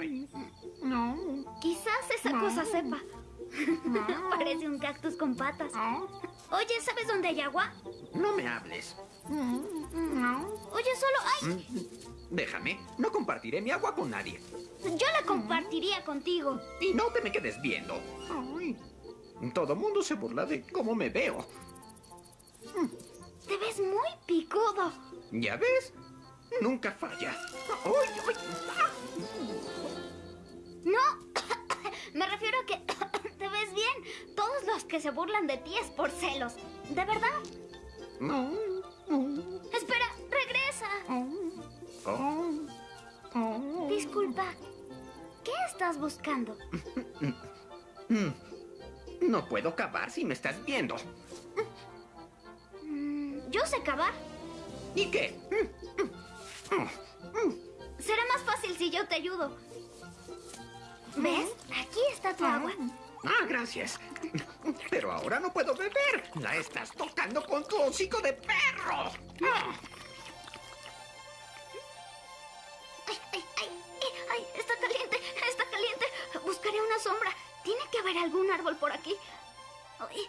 [SPEAKER 3] no.
[SPEAKER 1] Quizás esa
[SPEAKER 3] No.
[SPEAKER 1] cosa sepa. Parece un cactus con patas. Oye, ¿sabes dónde hay agua?
[SPEAKER 15] No me hables.
[SPEAKER 1] No. Oye, solo hay.
[SPEAKER 15] Mm, Déjame. No compartiré mi agua con nadie.
[SPEAKER 1] Yo la compartiría contigo.
[SPEAKER 15] Y no te me quedes viendo. Todo mundo se burla de cómo me veo.
[SPEAKER 1] Te ves muy picudo.
[SPEAKER 15] ¿Ya ves? Nunca falla. ¡Uy, uy!
[SPEAKER 1] No. Me refiero a que te ves bien. Todos los que se burlan de ti es por celos. ¿De verdad?
[SPEAKER 15] No.
[SPEAKER 1] Espera, regresa.
[SPEAKER 15] Oh.
[SPEAKER 1] Disculpa. ¿Qué estás buscando?
[SPEAKER 15] No puedo cavar si me estás viendo.
[SPEAKER 1] Mm, Yo sé cavar.
[SPEAKER 15] ¿Y qué?
[SPEAKER 1] Será más fácil si yo te ayudo. ¿Ves? Aquí está tu agua.
[SPEAKER 15] Ah, gracias. Pero ahora no puedo beber. La estás tocando con tu hocico de perro. Ah.
[SPEAKER 1] Ay, ay, ay, ay, ay, está caliente, está caliente. Buscaré una sombra. Tiene que haber algún árbol por aquí. Ay,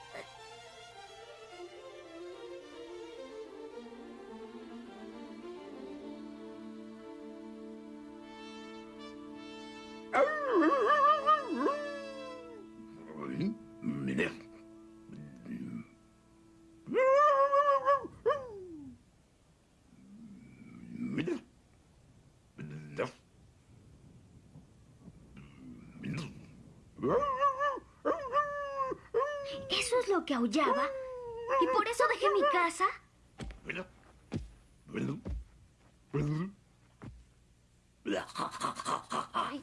[SPEAKER 1] aullaba? ¿Y por eso dejé mi casa?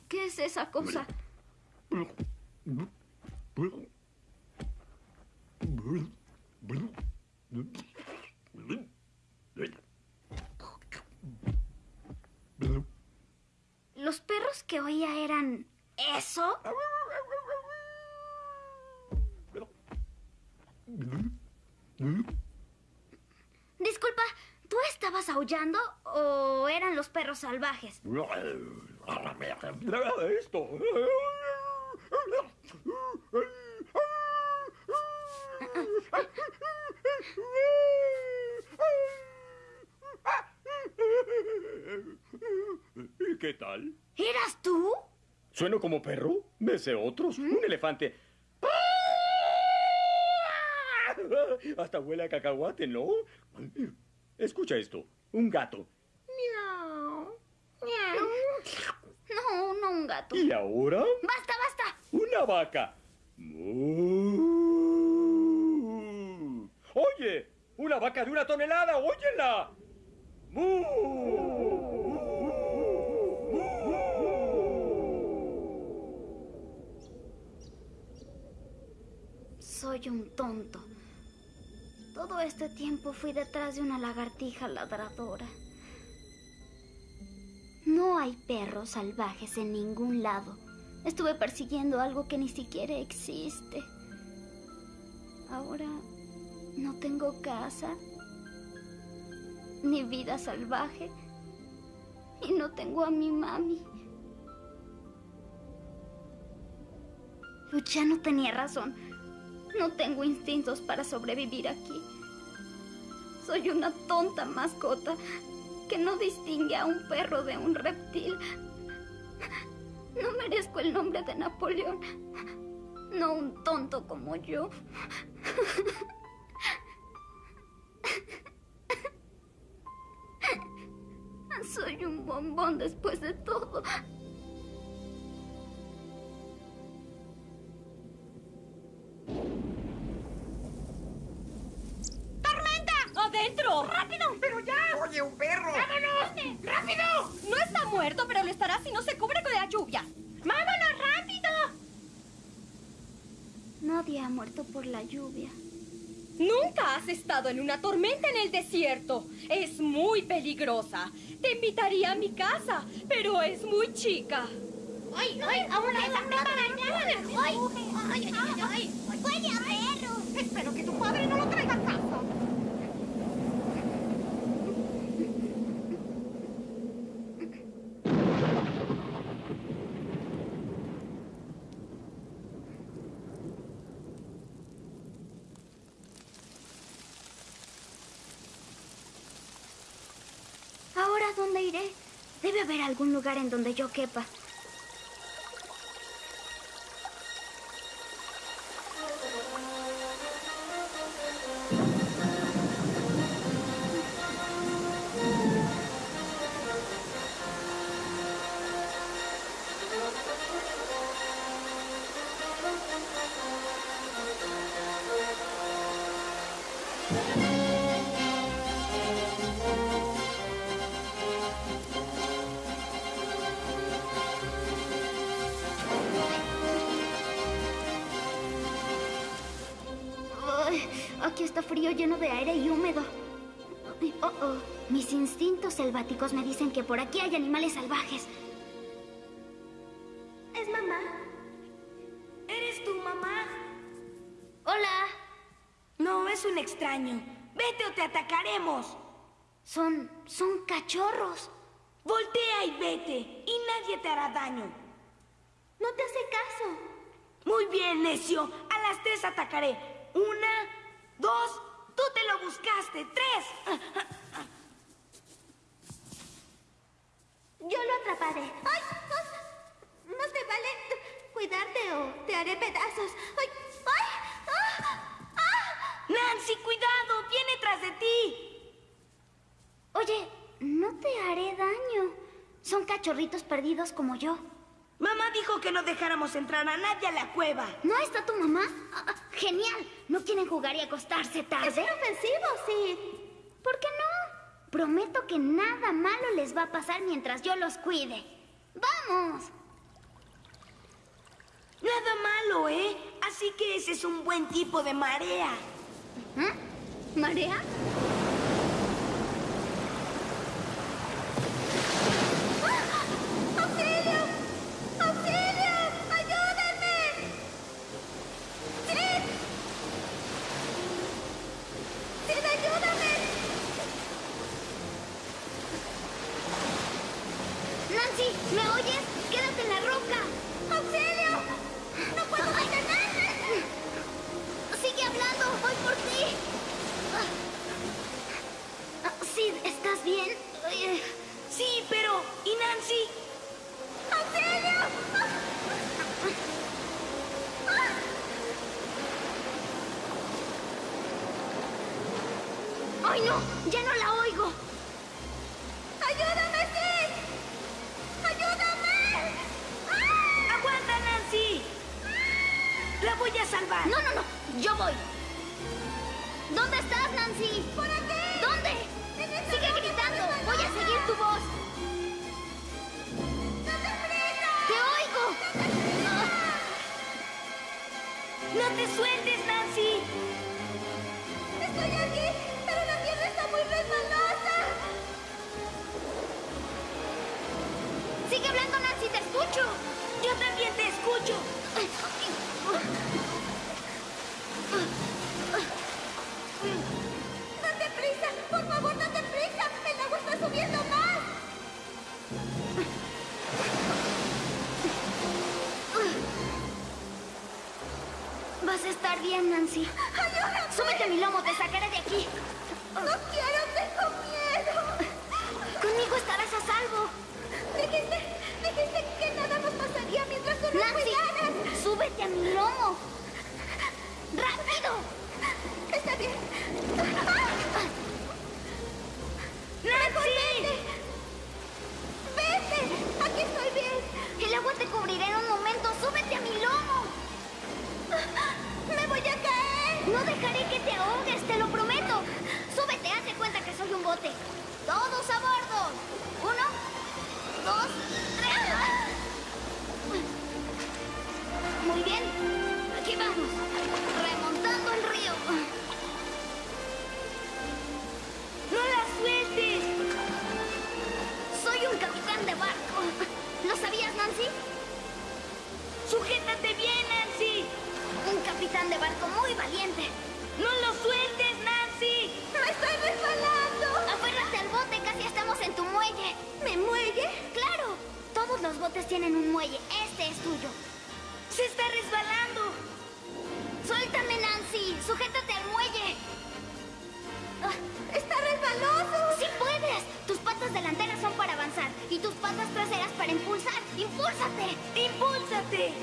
[SPEAKER 1] ¿qué es esa cosa? ¿Los perros que oía eran eso? Disculpa, ¿tú estabas aullando o eran los perros salvajes?
[SPEAKER 16] Esto. ¿Y qué tal?
[SPEAKER 1] ¿Eras tú?
[SPEAKER 16] ¿Sueno como perro? ¿Me sé otros? Un elefante. Hasta huele a cacahuate, ¿no? Escucha esto. Un gato.
[SPEAKER 1] No, no un gato.
[SPEAKER 16] ¿Y ahora?
[SPEAKER 1] Basta, basta.
[SPEAKER 16] Una vaca. Mu. Oye, una vaca de una tonelada, óyela. Mu.
[SPEAKER 1] Soy un tonto. Todo este tiempo fui detrás de una lagartija ladradora. No hay perros salvajes en ningún lado. Estuve persiguiendo algo que ni siquiera existe. Ahora no tengo casa, ni vida salvaje, y no tengo a mi mami. Luciano tenía razón. No tengo instintos para sobrevivir aquí. Soy una tonta mascota que no distingue a un perro de un reptil. No merezco el nombre de Napoleón. No un tonto como yo. Soy un bombón después de todo.
[SPEAKER 17] ¡Adentro! ¡Rápido!
[SPEAKER 18] ¡Pero ya!
[SPEAKER 5] ¡Oye, un perro!
[SPEAKER 18] ¡Vámonos! ¡Rápido!
[SPEAKER 17] No está muerto, pero lo estará si no se cubre con la lluvia.
[SPEAKER 18] ¡Vámonos rápido!
[SPEAKER 1] Nadie ha muerto por la lluvia.
[SPEAKER 17] Nunca has estado en una tormenta en el desierto. Es muy peligrosa. Te invitaría a mi casa, pero es muy chica.
[SPEAKER 18] ¡Ay, ay! ¡Aún está preparada! ¡Ay, ay, ay! ay, ay.
[SPEAKER 4] ¡Huele a perro!
[SPEAKER 18] Espero que tu padre no lo traiga a casa.
[SPEAKER 1] ¿Ahora dónde iré? Debe haber algún lugar en donde yo quepa. Por aquí hay animales salvajes.
[SPEAKER 4] ¿Es mamá? ¿Eres tu mamá?
[SPEAKER 1] Hola.
[SPEAKER 4] No, es un extraño. Vete o te atacaremos.
[SPEAKER 1] Son. son cachorros.
[SPEAKER 4] Voltea y vete, y nadie te hará daño.
[SPEAKER 1] No te hace caso.
[SPEAKER 4] Muy bien, necio. A las tres atacaré. Una, dos, tú te lo buscaste. Tres.
[SPEAKER 1] Yo lo atraparé. ¡Ay! ay, No te vale cuidarte o te haré pedazos. ¡Ay! ¡Ay! ¡Ah! ¡Ah!
[SPEAKER 4] Nancy, cuidado, viene tras de ti.
[SPEAKER 1] Oye, no te haré daño. Son cachorritos perdidos como yo.
[SPEAKER 4] Mamá dijo que no dejáramos entrar a nadie a la cueva.
[SPEAKER 1] ¿No está tu mamá? Ah, ah, genial. ¿No quieren jugar y acostarse tarde? Es inofensivo, sí. ¿Por qué no? Prometo que nada malo les va a pasar mientras yo los cuide. ¡Vamos!
[SPEAKER 4] Nada malo, ¿eh? Así que ese es un buen tipo de marea.
[SPEAKER 1] ¿Marea? Nancy.
[SPEAKER 11] ¡Ayúdame!
[SPEAKER 1] Súbete a mi lomo.
[SPEAKER 4] ¡Sujétate bien, Nancy!
[SPEAKER 1] Un capitán de barco muy valiente.
[SPEAKER 4] ¡No lo sueltes, Nancy!
[SPEAKER 11] ¡Me estoy resbalando!
[SPEAKER 1] Aférrate al bote, casi estamos en tu muelle.
[SPEAKER 11] ¿Me muelle?
[SPEAKER 1] ¡Claro! Todos los botes tienen un muelle. Este es tuyo.
[SPEAKER 4] ¡Se está resbalando!
[SPEAKER 1] ¡Suéltame, Nancy! ¡Sujétate al muelle! Ah,
[SPEAKER 11] ¡Está resbaloso!
[SPEAKER 1] ¡Sí puedes! Tus patas delanteras son para avanzar y tus patas traseras para impulsar. ¡Impúlsate!
[SPEAKER 4] ¡Impúlsate!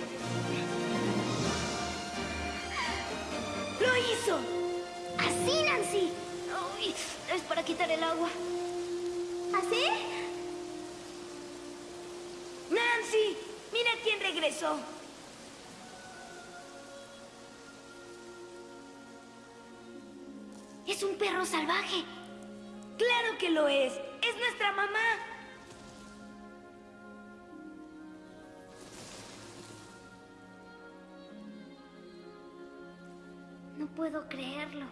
[SPEAKER 4] ¡Lo hizo!
[SPEAKER 1] ¡Así, Nancy! Uy, es para quitar el agua.
[SPEAKER 11] ¿Así?
[SPEAKER 4] ¡Nancy! ¡Mira quién regresó!
[SPEAKER 1] Es un perro salvaje.
[SPEAKER 4] ¡Claro que lo es! ¡Es nuestra mamá!
[SPEAKER 1] No puedo creerlo.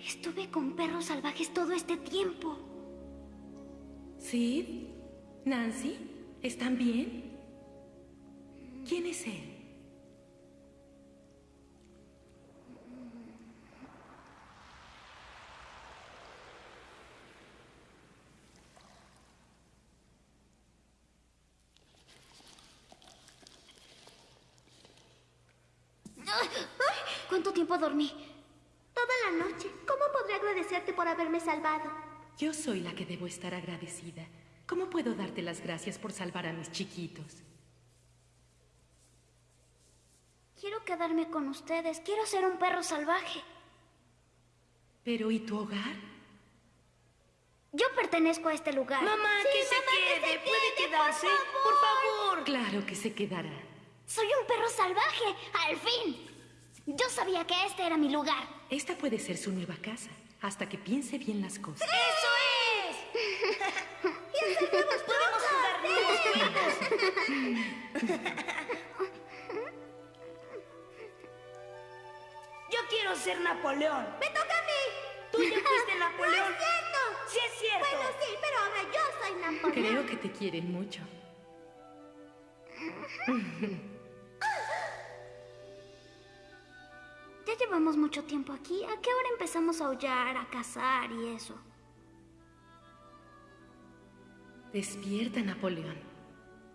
[SPEAKER 1] Estuve con perros salvajes todo este tiempo.
[SPEAKER 7] ¿Sid? ¿Nancy? ¿Están bien? ¿Quién es él?
[SPEAKER 1] ¿Cuánto tiempo dormí?
[SPEAKER 11] Toda la noche. ¿Cómo podré agradecerte por haberme salvado?
[SPEAKER 7] Yo soy la que debo estar agradecida. ¿Cómo puedo darte las gracias por salvar a mis chiquitos?
[SPEAKER 1] Quiero quedarme con ustedes. Quiero ser un perro salvaje.
[SPEAKER 7] Pero ¿y tu hogar?
[SPEAKER 1] Yo pertenezco a este lugar.
[SPEAKER 4] Mamá, que se
[SPEAKER 11] mamá, que
[SPEAKER 4] quede.
[SPEAKER 11] se
[SPEAKER 4] ¿Puede quedarse?
[SPEAKER 11] por
[SPEAKER 4] Por favor.
[SPEAKER 7] Claro que se quedará.
[SPEAKER 1] Soy un perro salvaje. Al fin. Yo sabía que este era mi lugar.
[SPEAKER 7] Esta puede ser su nueva casa, hasta que piense bien las cosas.
[SPEAKER 4] ¡Eso es!
[SPEAKER 11] ¡Piensa
[SPEAKER 4] Yo quiero ser Napoleón.
[SPEAKER 11] ¡Me toca a mí!
[SPEAKER 4] Tú ya fuiste Napoleón.
[SPEAKER 11] ¡No es cierto!
[SPEAKER 4] Sí es cierto.
[SPEAKER 11] Bueno, sí, pero ahora yo soy Napoleón.
[SPEAKER 19] Creo que te quieren mucho.
[SPEAKER 1] llevamos mucho tiempo aquí. ¿A qué hora empezamos a aullar, a cazar y eso?
[SPEAKER 19] Despierta, Napoleón.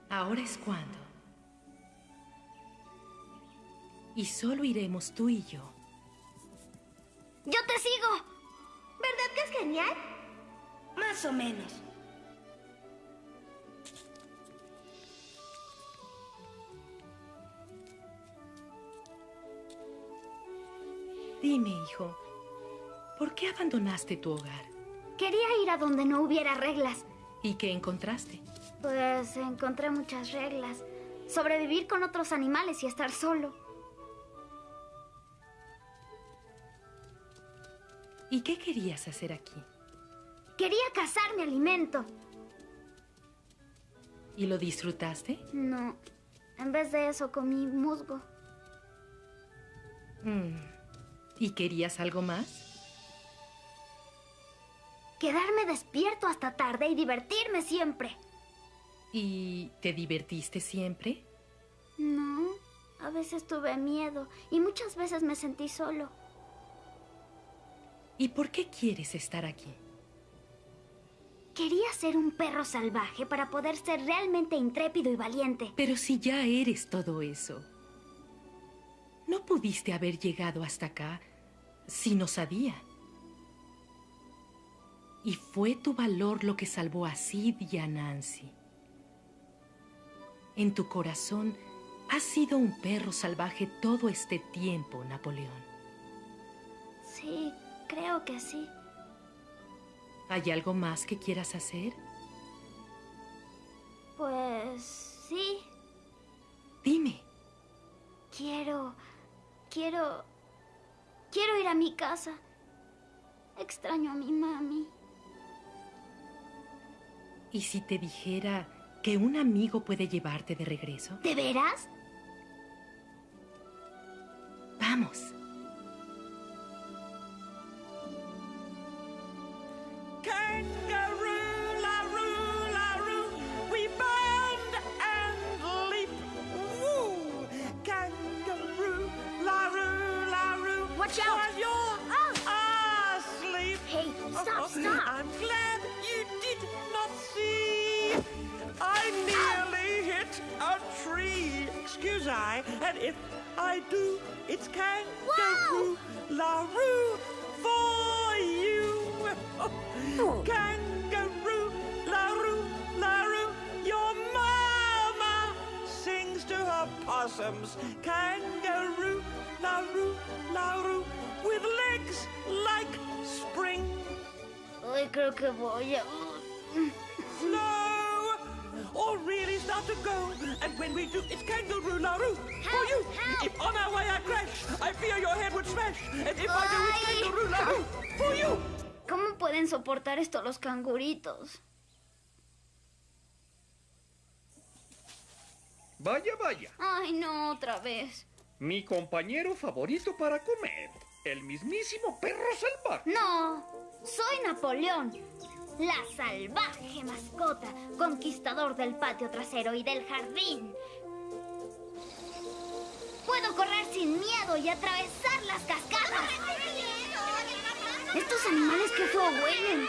[SPEAKER 19] Ahora es cuando. Y solo iremos tú y yo.
[SPEAKER 1] ¡Yo te sigo!
[SPEAKER 11] ¿Verdad que es genial?
[SPEAKER 4] Más o menos.
[SPEAKER 19] Dime, hijo, ¿por qué abandonaste tu hogar?
[SPEAKER 1] Quería ir a donde no hubiera reglas.
[SPEAKER 19] ¿Y qué encontraste?
[SPEAKER 1] Pues encontré muchas reglas. Sobrevivir con otros animales y estar solo.
[SPEAKER 19] ¿Y qué querías hacer aquí?
[SPEAKER 1] Quería cazar mi alimento.
[SPEAKER 19] ¿Y lo disfrutaste?
[SPEAKER 1] No. En vez de eso comí musgo.
[SPEAKER 19] Mm. ¿Y querías algo más?
[SPEAKER 1] Quedarme despierto hasta tarde y divertirme siempre.
[SPEAKER 19] ¿Y te divertiste siempre?
[SPEAKER 1] No. A veces tuve miedo y muchas veces me sentí solo.
[SPEAKER 19] ¿Y por qué quieres estar aquí?
[SPEAKER 1] Quería ser un perro salvaje para poder ser realmente intrépido y valiente.
[SPEAKER 19] Pero si ya eres todo eso. No pudiste haber llegado hasta acá si no sabía. Y fue tu valor lo que salvó a Sid y a Nancy. En tu corazón has sido un perro salvaje todo este tiempo, Napoleón.
[SPEAKER 1] Sí, creo que sí.
[SPEAKER 19] ¿Hay algo más que quieras hacer?
[SPEAKER 1] Pues sí.
[SPEAKER 19] Dime.
[SPEAKER 1] Quiero... Quiero... Quiero ir a mi casa. Extraño a mi mami.
[SPEAKER 19] ¿Y si te dijera que un amigo puede llevarte de regreso?
[SPEAKER 1] ¿De veras?
[SPEAKER 19] Vamos.
[SPEAKER 1] Los canguritos?
[SPEAKER 9] Vaya, vaya.
[SPEAKER 1] Ay, no, otra vez.
[SPEAKER 9] Mi compañero favorito para comer. El mismísimo perro salvaje.
[SPEAKER 1] No, soy Napoleón. La salvaje mascota, conquistador del patio trasero y del jardín. Puedo correr sin miedo y atravesar las cascadas. Estos animales que feo huelen.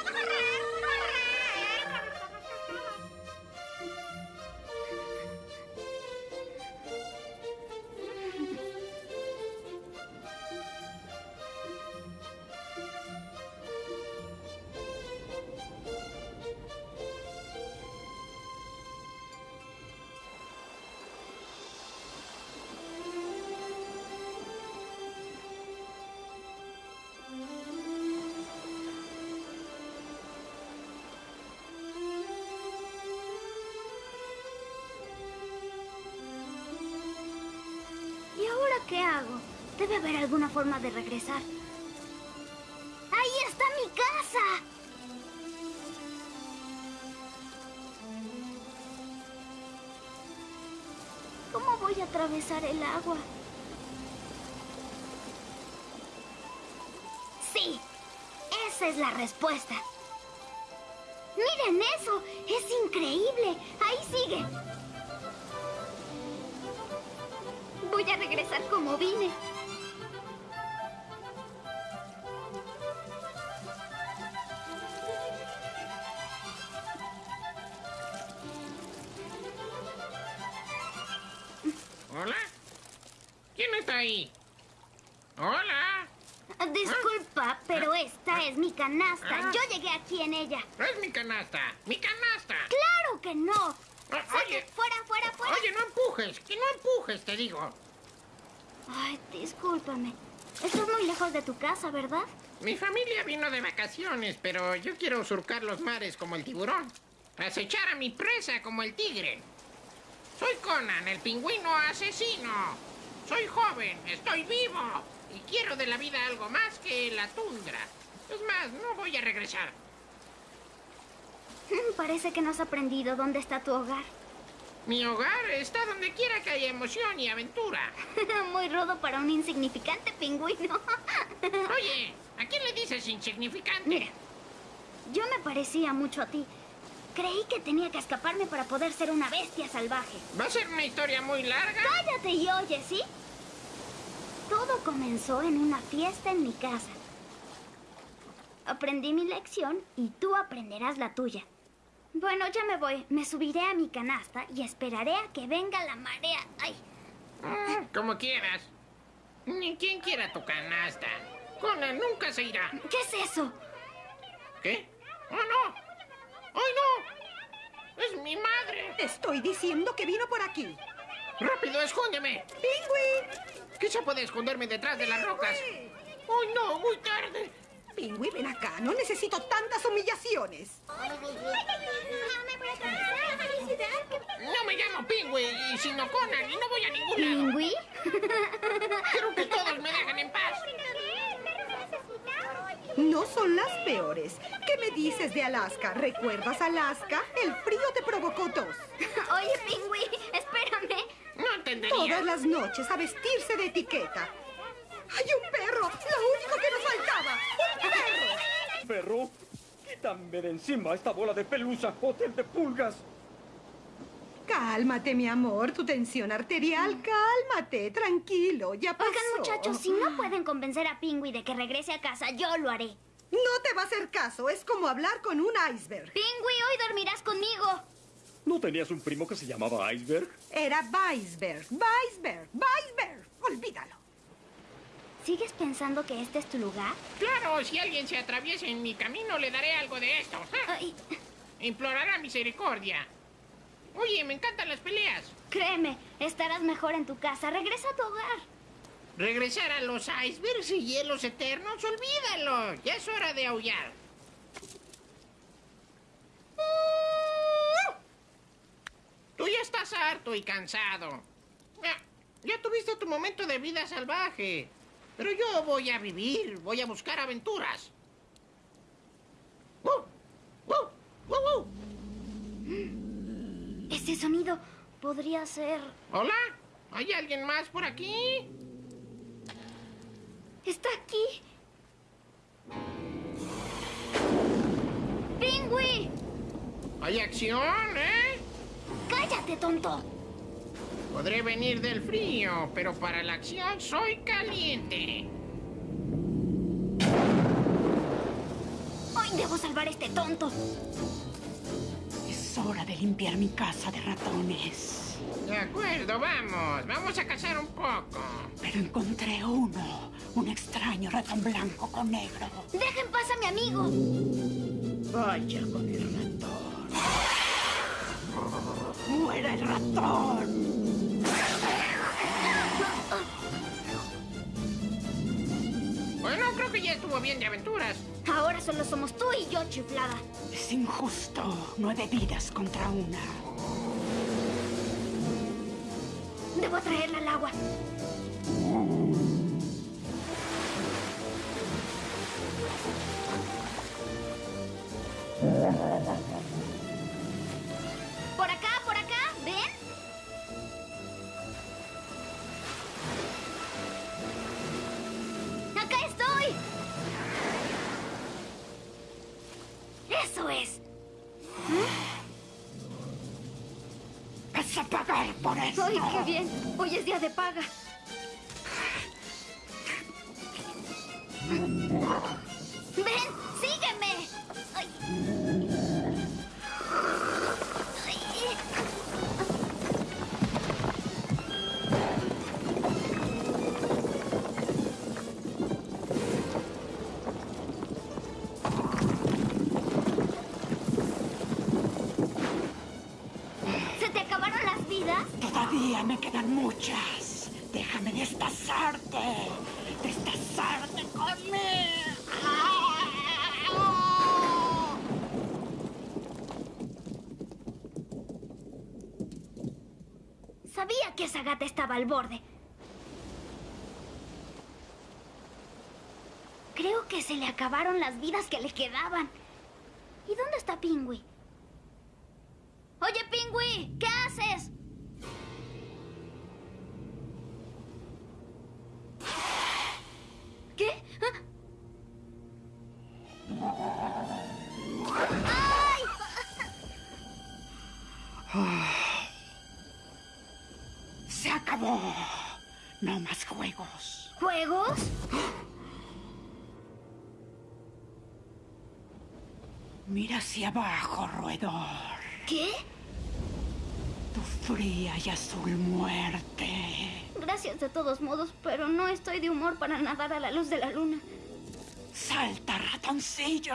[SPEAKER 1] Haber alguna forma de regresar. ¡Ahí está mi casa! atravesar el agua. Sí, esa es la respuesta. Miren eso, es increíble. Ahí sigue. Voy a regresar como vine. Canasta.
[SPEAKER 14] Ah.
[SPEAKER 1] Yo llegué aquí en ella.
[SPEAKER 14] No es mi canasta. ¡Mi canasta!
[SPEAKER 1] ¡Claro que no!
[SPEAKER 14] Ah, oye.
[SPEAKER 1] fuera, fuera, fuera.
[SPEAKER 14] Oye, no empujes. Que no empujes, te digo.
[SPEAKER 1] Ay, discúlpame. Estás muy lejos de tu casa, ¿verdad?
[SPEAKER 14] Mi familia vino de vacaciones, pero yo quiero surcar los mares como el tiburón. Acechar a mi presa como el tigre. Soy Conan, el pingüino asesino. Soy joven, estoy vivo. Y quiero de la vida algo más que la tundra. Es más, no voy a regresar.
[SPEAKER 1] Parece que no has aprendido dónde está tu hogar.
[SPEAKER 14] Mi hogar está donde quiera que haya emoción y aventura.
[SPEAKER 1] muy rudo para un insignificante pingüino.
[SPEAKER 14] Oye, ¿a quién le dices insignificante?
[SPEAKER 1] Mira, yo me parecía mucho a ti. Creí que tenía que escaparme para poder ser una bestia salvaje.
[SPEAKER 14] ¿Va a ser una historia muy larga?
[SPEAKER 1] Cállate y oye, ¿sí? Todo comenzó en una fiesta en mi casa. Aprendí mi lección y tú aprenderás la tuya. Bueno, ya me voy. Me subiré a mi canasta y esperaré a que venga la marea. ¡Ay!
[SPEAKER 14] Ah, Como quieras. Ni quien quiera tu canasta. Conan nunca se irá.
[SPEAKER 1] ¿Qué es eso?
[SPEAKER 14] ¿Qué? ¡Oh, no! ¡Ay, no! ¡Es mi madre!
[SPEAKER 7] Estoy diciendo que vino por aquí.
[SPEAKER 14] ¡Rápido, escóndeme!
[SPEAKER 7] ¡Pingüi!
[SPEAKER 14] Quizá puede esconderme detrás de las rocas. ¡Ay, no! ¡Muy tarde!
[SPEAKER 7] Pingüi, ven acá. No necesito tantas humillaciones.
[SPEAKER 14] No me llamo Pingüi, y sino Conan, y no voy a ningún lado.
[SPEAKER 1] ¿Pingüi?
[SPEAKER 14] Quiero que todos me dejen en paz.
[SPEAKER 7] No son las peores. ¿Qué me dices de Alaska? ¿Recuerdas Alaska? El frío te provocó tos.
[SPEAKER 1] Oye, Pingüi, espérame.
[SPEAKER 14] No entendería.
[SPEAKER 7] Todas las noches a vestirse de etiqueta. ¡Hay un perro! ¡Lo único que nos faltaba! ¡Un perro!
[SPEAKER 13] Quítame de encima esta bola de pelusa, hotel de pulgas.
[SPEAKER 7] Cálmate, mi amor. Tu tensión arterial, cálmate. Tranquilo, ya pasó.
[SPEAKER 1] Oigan, muchachos, si no pueden convencer a Pingüi de que regrese a casa, yo lo haré.
[SPEAKER 7] No te va a hacer caso. Es como hablar con un iceberg.
[SPEAKER 1] Pingüi, hoy dormirás conmigo.
[SPEAKER 13] ¿No tenías un primo que se llamaba Iceberg?
[SPEAKER 7] Era Weisberg, Weisberg, Weisberg. Olvídalo.
[SPEAKER 1] ¿Sigues pensando que este es tu lugar?
[SPEAKER 14] Claro, si alguien se atraviesa en mi camino, le daré algo de esto.
[SPEAKER 1] Ay,
[SPEAKER 14] Implorará misericordia. Oye, me encantan las peleas.
[SPEAKER 1] créeme, estarás mejor en tu casa. Regresa a tu hogar.
[SPEAKER 14] Regresar a los icebergs y hielos eternos, olvídalo. Ya es hora de aullar. Tú ya estás harto y cansado. Ya, ya tuviste tu momento de vida salvaje. Pero yo voy a vivir, voy a buscar aventuras. ¡Woo! ¡Woo! ¡Woo!
[SPEAKER 1] Ese sonido podría ser...
[SPEAKER 14] ¿Hola? ¿Hay alguien más por aquí?
[SPEAKER 1] Está aquí. ¡Pingüi!
[SPEAKER 14] ¿Hay acción, eh?
[SPEAKER 1] ¡Cállate, tonto!
[SPEAKER 14] Podré venir del frío, pero para la acción soy caliente.
[SPEAKER 1] Hoy debo salvar a este tonto.
[SPEAKER 3] Es hora de limpiar mi casa de ratones.
[SPEAKER 14] De acuerdo, vamos. Vamos a cazar un poco.
[SPEAKER 3] Pero encontré uno. Un extraño ratón blanco con negro.
[SPEAKER 1] ¡Deja en paz a mi amigo!
[SPEAKER 3] Vaya con el ratón. ¡Muera el ratón!
[SPEAKER 14] Bueno, creo que ya estuvo bien de aventuras.
[SPEAKER 1] Ahora solo somos tú y yo, chiflada.
[SPEAKER 3] Es injusto. Nueve vidas contra una.
[SPEAKER 1] Debo traerla al agua. ¡Ay, qué bien! Hoy es día de paga. Sabía que esa gata estaba al borde. Creo que se le acabaron las vidas que le quedaban.
[SPEAKER 3] Abajo, roedor.
[SPEAKER 1] ¿Qué?
[SPEAKER 3] Tu fría y azul muerte.
[SPEAKER 1] Gracias de todos modos, pero no estoy de humor para nadar a la luz de la luna.
[SPEAKER 3] ¡Salta, ratoncillo!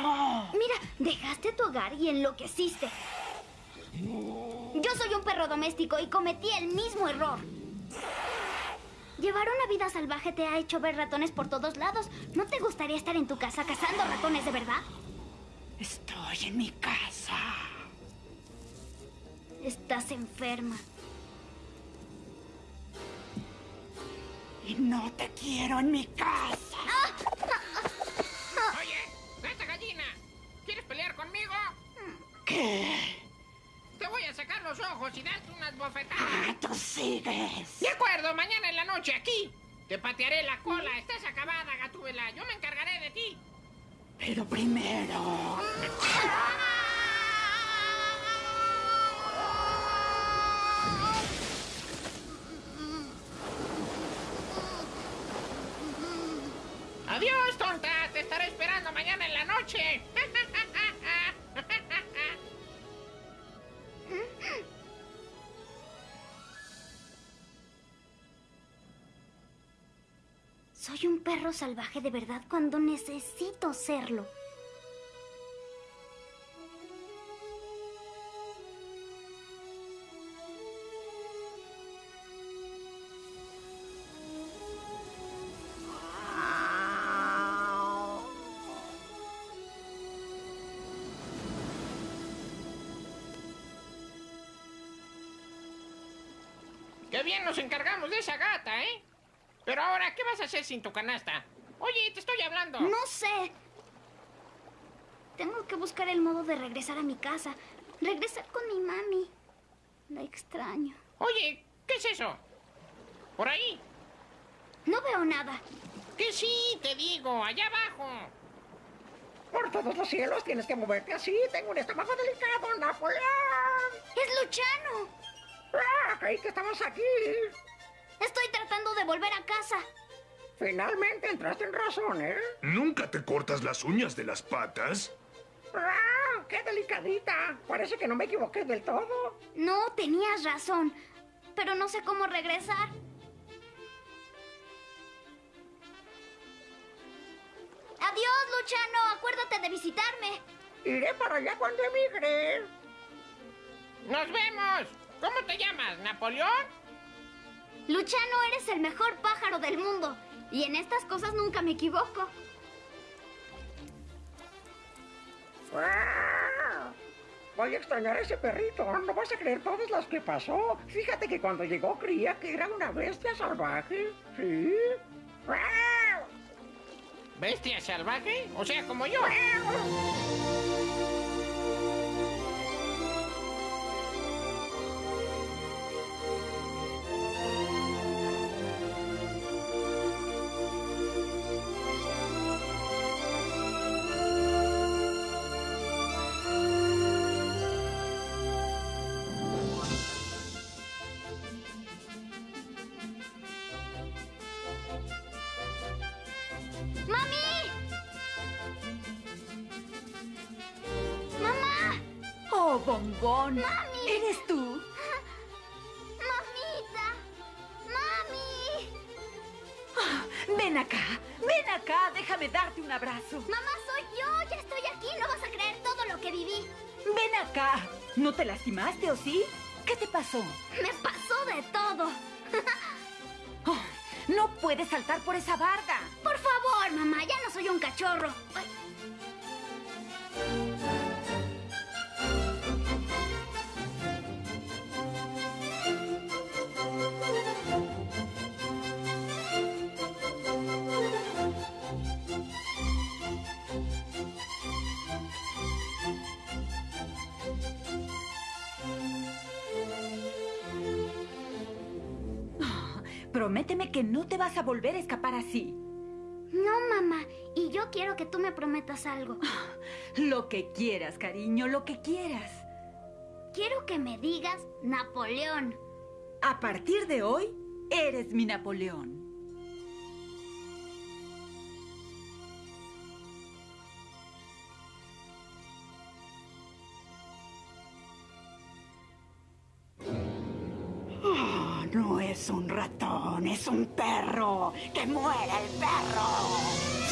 [SPEAKER 1] Mira, dejaste tu hogar y enloqueciste. Yo soy un perro doméstico y cometí el mismo error. Llevar una vida salvaje te ha hecho ver ratones por todos lados. ¿No te gustaría estar en tu casa cazando ratones de verdad?
[SPEAKER 3] Estoy en mi casa.
[SPEAKER 1] Estás enferma.
[SPEAKER 3] Y no te quiero en mi casa.
[SPEAKER 14] Oye, gata gallina, ¿quieres pelear conmigo?
[SPEAKER 3] ¿Qué?
[SPEAKER 14] Te voy a sacar los ojos y darte unas bofetadas.
[SPEAKER 3] Ah, tú sigues.
[SPEAKER 14] De acuerdo, mañana en la noche aquí. Te patearé la cola. Estás acabada, gatúbela. Yo me encargaré de ti.
[SPEAKER 3] Pero primero.
[SPEAKER 14] Adiós, tonta. Te estaré esperando mañana en la noche.
[SPEAKER 1] Perro salvaje de verdad cuando necesito serlo.
[SPEAKER 14] Vas a hacer sin tu canasta? Oye, te estoy hablando.
[SPEAKER 1] No sé. Tengo que buscar el modo de regresar a mi casa. Regresar con mi mami. La extraño.
[SPEAKER 14] Oye, ¿qué es eso? ¿Por ahí?
[SPEAKER 1] No veo nada.
[SPEAKER 14] Que sí, te digo, allá abajo.
[SPEAKER 5] Por todos los cielos tienes que moverte así. Tengo un estómago delicado, Napoleón.
[SPEAKER 1] ¡Es Luchano!
[SPEAKER 5] Ah, creí que estabas aquí.
[SPEAKER 1] Estoy tratando de volver a casa.
[SPEAKER 5] Finalmente entraste en razón, ¿eh?
[SPEAKER 6] ¿Nunca te cortas las uñas de las patas?
[SPEAKER 5] ¡Ah! ¡Qué delicadita! Parece que no me equivoqué del todo.
[SPEAKER 1] No, tenías razón. Pero no sé cómo regresar. Adiós, Luchano. Acuérdate de visitarme.
[SPEAKER 5] Iré para allá cuando emigre.
[SPEAKER 14] ¡Nos vemos! ¿Cómo te llamas, Napoleón?
[SPEAKER 1] Luchano, eres el mejor pájaro del mundo. Y en estas cosas nunca me equivoco.
[SPEAKER 5] Voy a extrañar a ese perrito. No vas a creer todas las que pasó. Fíjate que cuando llegó creía que era una bestia salvaje. ¿Sí?
[SPEAKER 14] ¿Bestia salvaje? O sea, como yo.
[SPEAKER 3] Pasó?
[SPEAKER 1] Me pasó de todo.
[SPEAKER 3] Oh, no puedes saltar por esa barda.
[SPEAKER 1] Por favor, mamá, ya no soy un cachorro.
[SPEAKER 3] Prométeme que no te vas a volver a escapar así.
[SPEAKER 1] No, mamá. Y yo quiero que tú me prometas algo.
[SPEAKER 3] Lo que quieras, cariño, lo que quieras.
[SPEAKER 1] Quiero que me digas Napoleón.
[SPEAKER 3] A partir de hoy, eres mi Napoleón.
[SPEAKER 20] es un ratón, es un perro. ¡Que muera el perro!